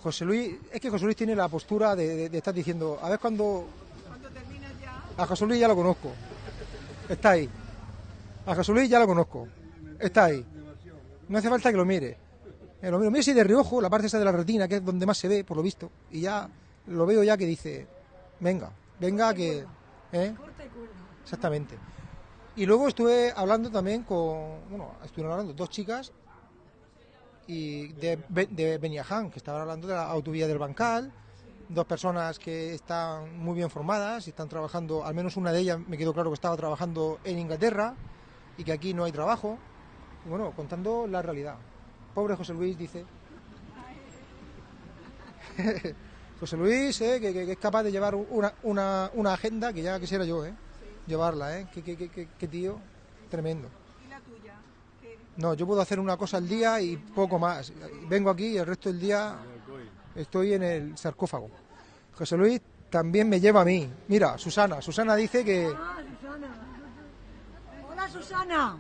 José Luis, es que José Luis tiene la postura de, de- de estar diciendo, a ver cuando... A José Luis ya lo conozco. Está ahí. A José Luis ya lo conozco. Está ahí. No hace falta que lo mire. Eh, lo miro, mire si de reojo, la parte esa de la retina, que es donde más se ve, por lo visto. Y ya lo veo ya que dice, venga, venga que... ¿eh? Exactamente. Y luego estuve hablando también con, bueno, estuvieron hablando dos chicas y de, de Beniaján, que estaban hablando de la autovía del Bancal, dos personas que están muy bien formadas y están trabajando, al menos una de ellas me quedó claro que estaba trabajando en Inglaterra y que aquí no hay trabajo. Bueno, contando la realidad. Pobre José Luis dice. José Luis, eh, que, es capaz de llevar una, una, una agenda que ya quisiera yo, eh, llevarla, eh, que- que- que tío, tremendo. ¿Y la tuya? No, yo puedo hacer una cosa al día y poco más. Vengo aquí y el resto del día estoy en el sarcófago. José Luis también me lleva a mí. Mira, Susana. Susana dice que... Ah, Susana. Hola, Susana.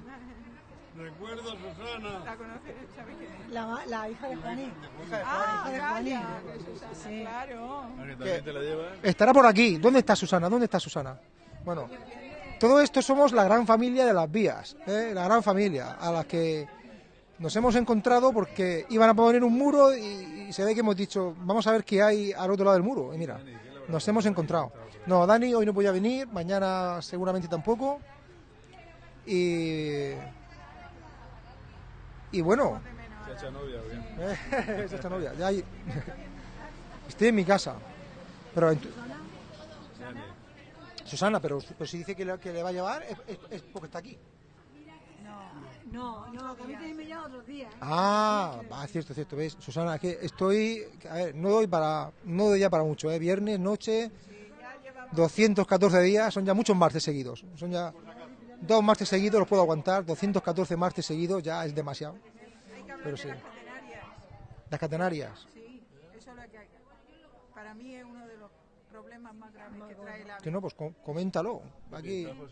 Recuerdo, Susana. ¿La conoces? ¿Sabes quién es? La, la hija de Juaní. Ah, Hija de Juaní. que Susana, Sí. claro. Ah, que también te la llevas. Estará por aquí. ¿Dónde está Susana? ¿Dónde está Susana? Bueno, todo esto somos la gran familia de las vías, ¿eh? la gran familia a las que nos hemos encontrado porque iban a poner un muro y, y se ve que hemos dicho, vamos a ver qué hay al otro lado del muro. Y mira, nos hemos encontrado. No, Dani hoy no podía venir, mañana seguramente tampoco. Y. Y bueno, Se ha hecho novia. Ya hay- Estoy en mi casa. Pero en tu- Dani. Susana, pero, pero si dice que le, que le va a llevar es, es- es porque está aquí. No, no, que a mí también me llama otros días. ¿eh? Ah, va, cierto, cierto, ¿ves? Susana, es que estoy, a ver, no doy para, no doy ya para mucho, ¿eh? Viernes, noche, 214 días, son ya muchos martes seguidos, son ya dos martes seguidos los puedo aguantar, 214 martes seguidos ya es demasiado. Hay que hablar Pero sí. las catenarias. Las catenarias, Sí, eso es lo que hay. Para mí es uno de los problemas más graves que trae la que no, pues com- coméntalo. Aquí. Esperando.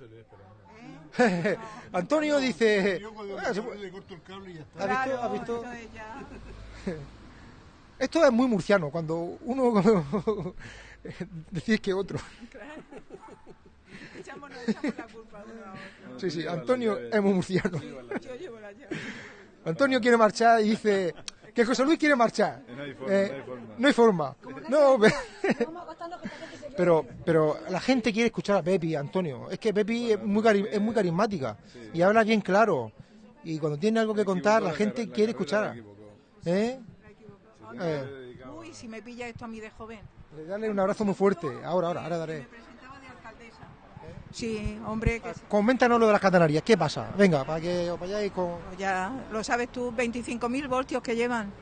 Antonio dice, Yo cuando "Ah, se me puede- le corto el cable y ya está. ¿has visto? Claro, ¿Has visto? Esto es muy murciano, cuando uno decís que otro. Echamos, nos echamos la culpa uno a otro. Sí, sí, Antonio es muy murciano. Lleva la Yo llevo la llave. Antonio quiere marchar y dice que José Luis quiere marchar. No hay forma, Eh, no hay forma. no hay forma. No, pero, pero la gente quiere escuchar a Pepi, Antonio. Es que Pepi es muy, cari- es muy carismática y habla bien claro. Y cuando tiene algo que contar, la gente quiere escuchar. ¿Eh? Eh, Uy, si me pilla esto a mí de joven. Dale un abrazo muy fuerte. Ahora, ahora, ahora daré. Me presentaba de alcaldesa. Sí, hombre, que Coméntanos lo de las catenarias. ¿Qué pasa? Venga, para que os vayáis con... ya lo sabes tú, 25.000 voltios que llevan.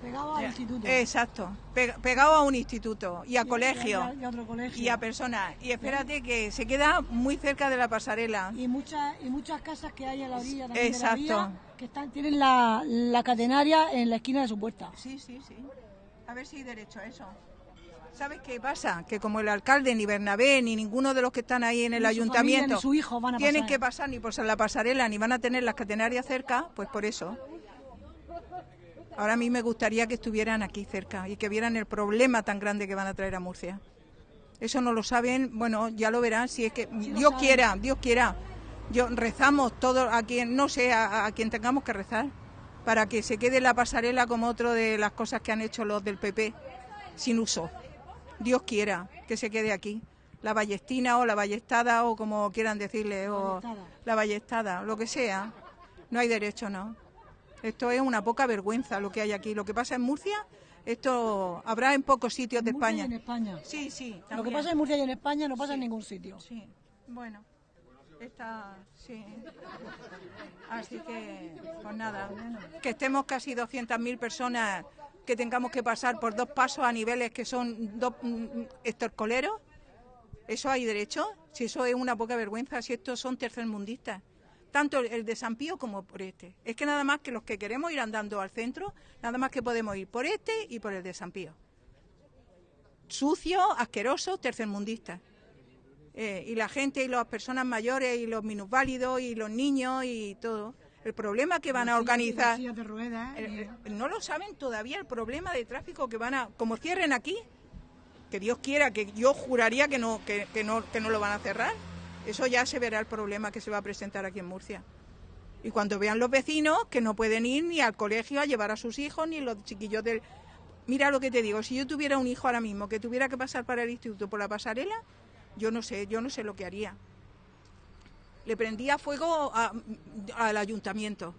Pegado al instituto. Exacto, Pega- pegado a un instituto y a Y- colegio Y, a- y a otro colegio. y a personas. Y espérate que se queda muy cerca de la pasarela. Y muchas, y muchas casas que hay a la orilla también de la Exacto. vía, que están, tienen la, la catenaria en la esquina de su puerta. Sí, sí, sí. A ver si hay derecho a eso. ¿Sabes qué pasa? Que como el alcalde, ni Bernabé, ni ninguno de los que están ahí en el Ni ayuntamiento familia, su hijo van a tienen pasar. que pasar ni por la pasarela, ni van a tener las catenarias cerca, pues por eso. Ahora a mí me gustaría que estuvieran aquí cerca y que vieran el problema tan grande que van a traer a Murcia. Eso no lo saben, bueno, ya lo verán, si es que Dios saben. quiera, Dios quiera. Yo rezamos todos a quien, no sé, a, a quien tengamos que rezar, para que se quede la pasarela como otro de las cosas que han hecho los del PP, sin uso. Dios quiera que se quede aquí. La ballestina o la ballestada o como quieran decirle, o Ballestada. la ballestada, lo que sea. No hay derecho, ¿no? Esto es una poca vergüenza lo que hay aquí. Lo que pasa en Murcia, esto habrá en pocos sitios de y España. en España. Sí, sí. Lo que pasa en Murcia y en España no pasa en ningún sitio. Sí, bueno. Está, sí. Así que, pues nada, que estemos casi 200.000 personas, que tengamos que pasar por dos pasos a niveles que son dos mm, estorcoleros, ¿eso hay derecho? Si eso es una poca vergüenza, si estos son tercermundistas, tanto el- de como por este. Es que nada más que los que queremos ir andando al centro, nada más que podemos ir por este y por el de San Pío. Sucios, asquerosos, tercermundistas. Eh, y la gente y las personas mayores y los minusválidos y los niños y todo. El problema que van a organizar, sillas de ruedas, el- eh, el- no lo saben todavía el problema de tráfico que van a, como cierren aquí, que Dios quiera, que yo juraría que no, que, que no, que no lo van a cerrar. Eso ya se verá el problema que se va a presentar aquí en Murcia. Y cuando vean los vecinos que no pueden ir ni al colegio a llevar a sus hijos, ni los chiquillos del... Mira lo que te digo, si yo tuviera un hijo ahora mismo que tuviera que pasar para el instituto por la pasarela, yo no sé, yo no sé lo que haría. Le prendía fuego a- al ayuntamiento.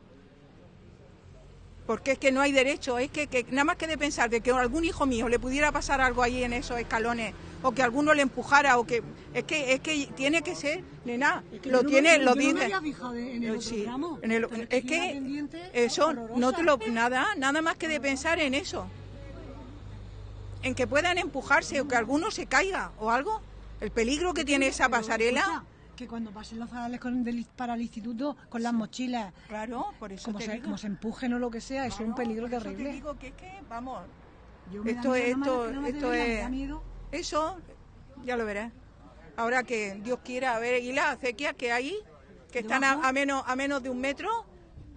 Porque es que no hay derecho, es que, que nada más que de pensar de que a algún hijo mío le pudiera pasar algo ahí en esos escalones, o que alguno le empujara, o que es que es que tiene que ser, nena, que lo no tiene, me- lo no dice. fijado en el otro Sí, tramo, en el- es que eso horrorosa. no te lo nada, nada más que de pensar en eso, en que puedan empujarse o que alguno se caiga o algo, el peligro que tiene esa pasarela. Que cuando pasen los zadales con, del- para el instituto con las mochilas, Claro, por eso como te se, digo. como se empujen o lo que sea, es un peligro por eso te terrible. digo que es que, vamos, Yo me da esto, miedo, esto, esto me es, da miedo. eso, ya lo verás. Ahora que Dios quiera, a ver, y las acequias que hay, que están a, menos, a menos de un metro,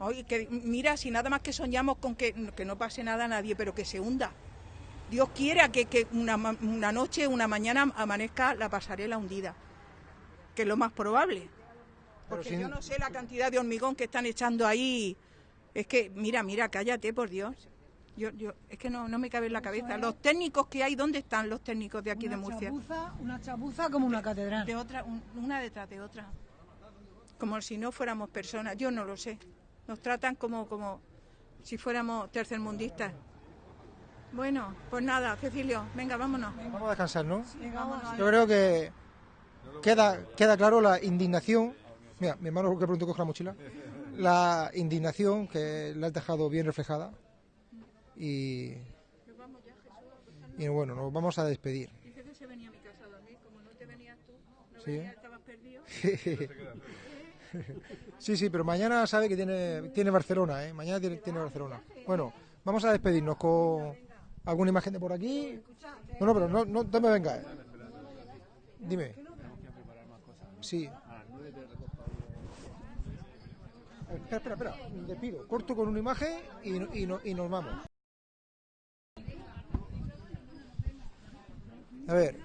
oye, que mira, si nada más que soñamos con que, que no pase nada a nadie, pero que se hunda. Dios quiera que, que una noche, una mañana amanezca la pasarela hundida, que es lo más probable. Porque sin- yo no sé la cantidad de hormigón que están echando ahí. Es que, mira, mira, cállate, por Dios. Yo, yo, es que no, no me cabe en la cabeza. Los técnicos que hay, ¿dónde están los técnicos de aquí una de Murcia? Chapuza, una chapuza como una catedral. De otra, un- una detrás de otra. Como si no fuéramos personas. Yo no lo sé. Nos tratan como, como si fuéramos tercermundistas. Bueno, pues nada, Cecilio, venga, vámonos. Vamos a descansar, ¿no? Venga. Yo creo que queda, queda claro la indignación. Mira, mi hermano que pronto coge la mochila. La indignación que la has dejado bien reflejada. Y, y bueno, nos vamos a despedir. Dice que se venía a mi casa a dormir. Como no te venías tú, no Sí. venías, estabas perdido. Sí, sí, pero mañana sabe que tiene, tiene Barcelona, ¿eh? Mañana tiene, tiene Barcelona. Bueno, vamos a despedirnos con alguna imagen de por aquí. No, no, pero no, no, no me vengas. Dime. Sí. Espera, espera, espera. Despido. Corto con una imagen y, y, no- y nos vamos. A ver.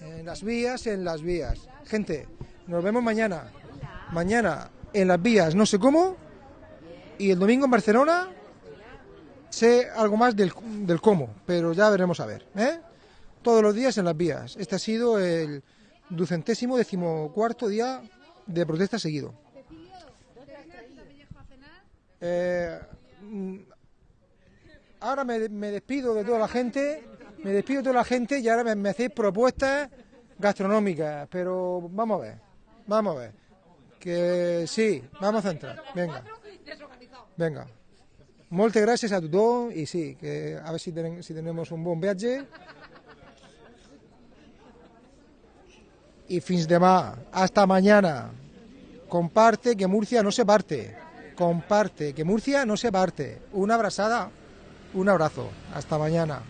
En las vías, en las vías. Gente, nos vemos mañana. Mañana en las vías, no sé cómo. Y el domingo en Barcelona sé algo más del, del cómo, pero ya veremos a ver. ¿eh? Todos los días en las vías. Este ha sido el ducentésimo decimocuarto día de protesta seguido. Eh, mm, ahora me, me despido de toda la gente, me despido de toda la gente y ahora me, hacéis propuestas gastronómicas, pero vamos a ver, vamos a ver. Que sí, vamos a centrar, venga. Venga. Moltes gràcies a tothom i sí, que a ver si, ten, si tenemos un bon viatge. Y fins demà, hasta mañana. Comparte que Murcia no se parte. Comparte que Murcia no se parte. Una abrazada. Un abrazo. Hasta mañana.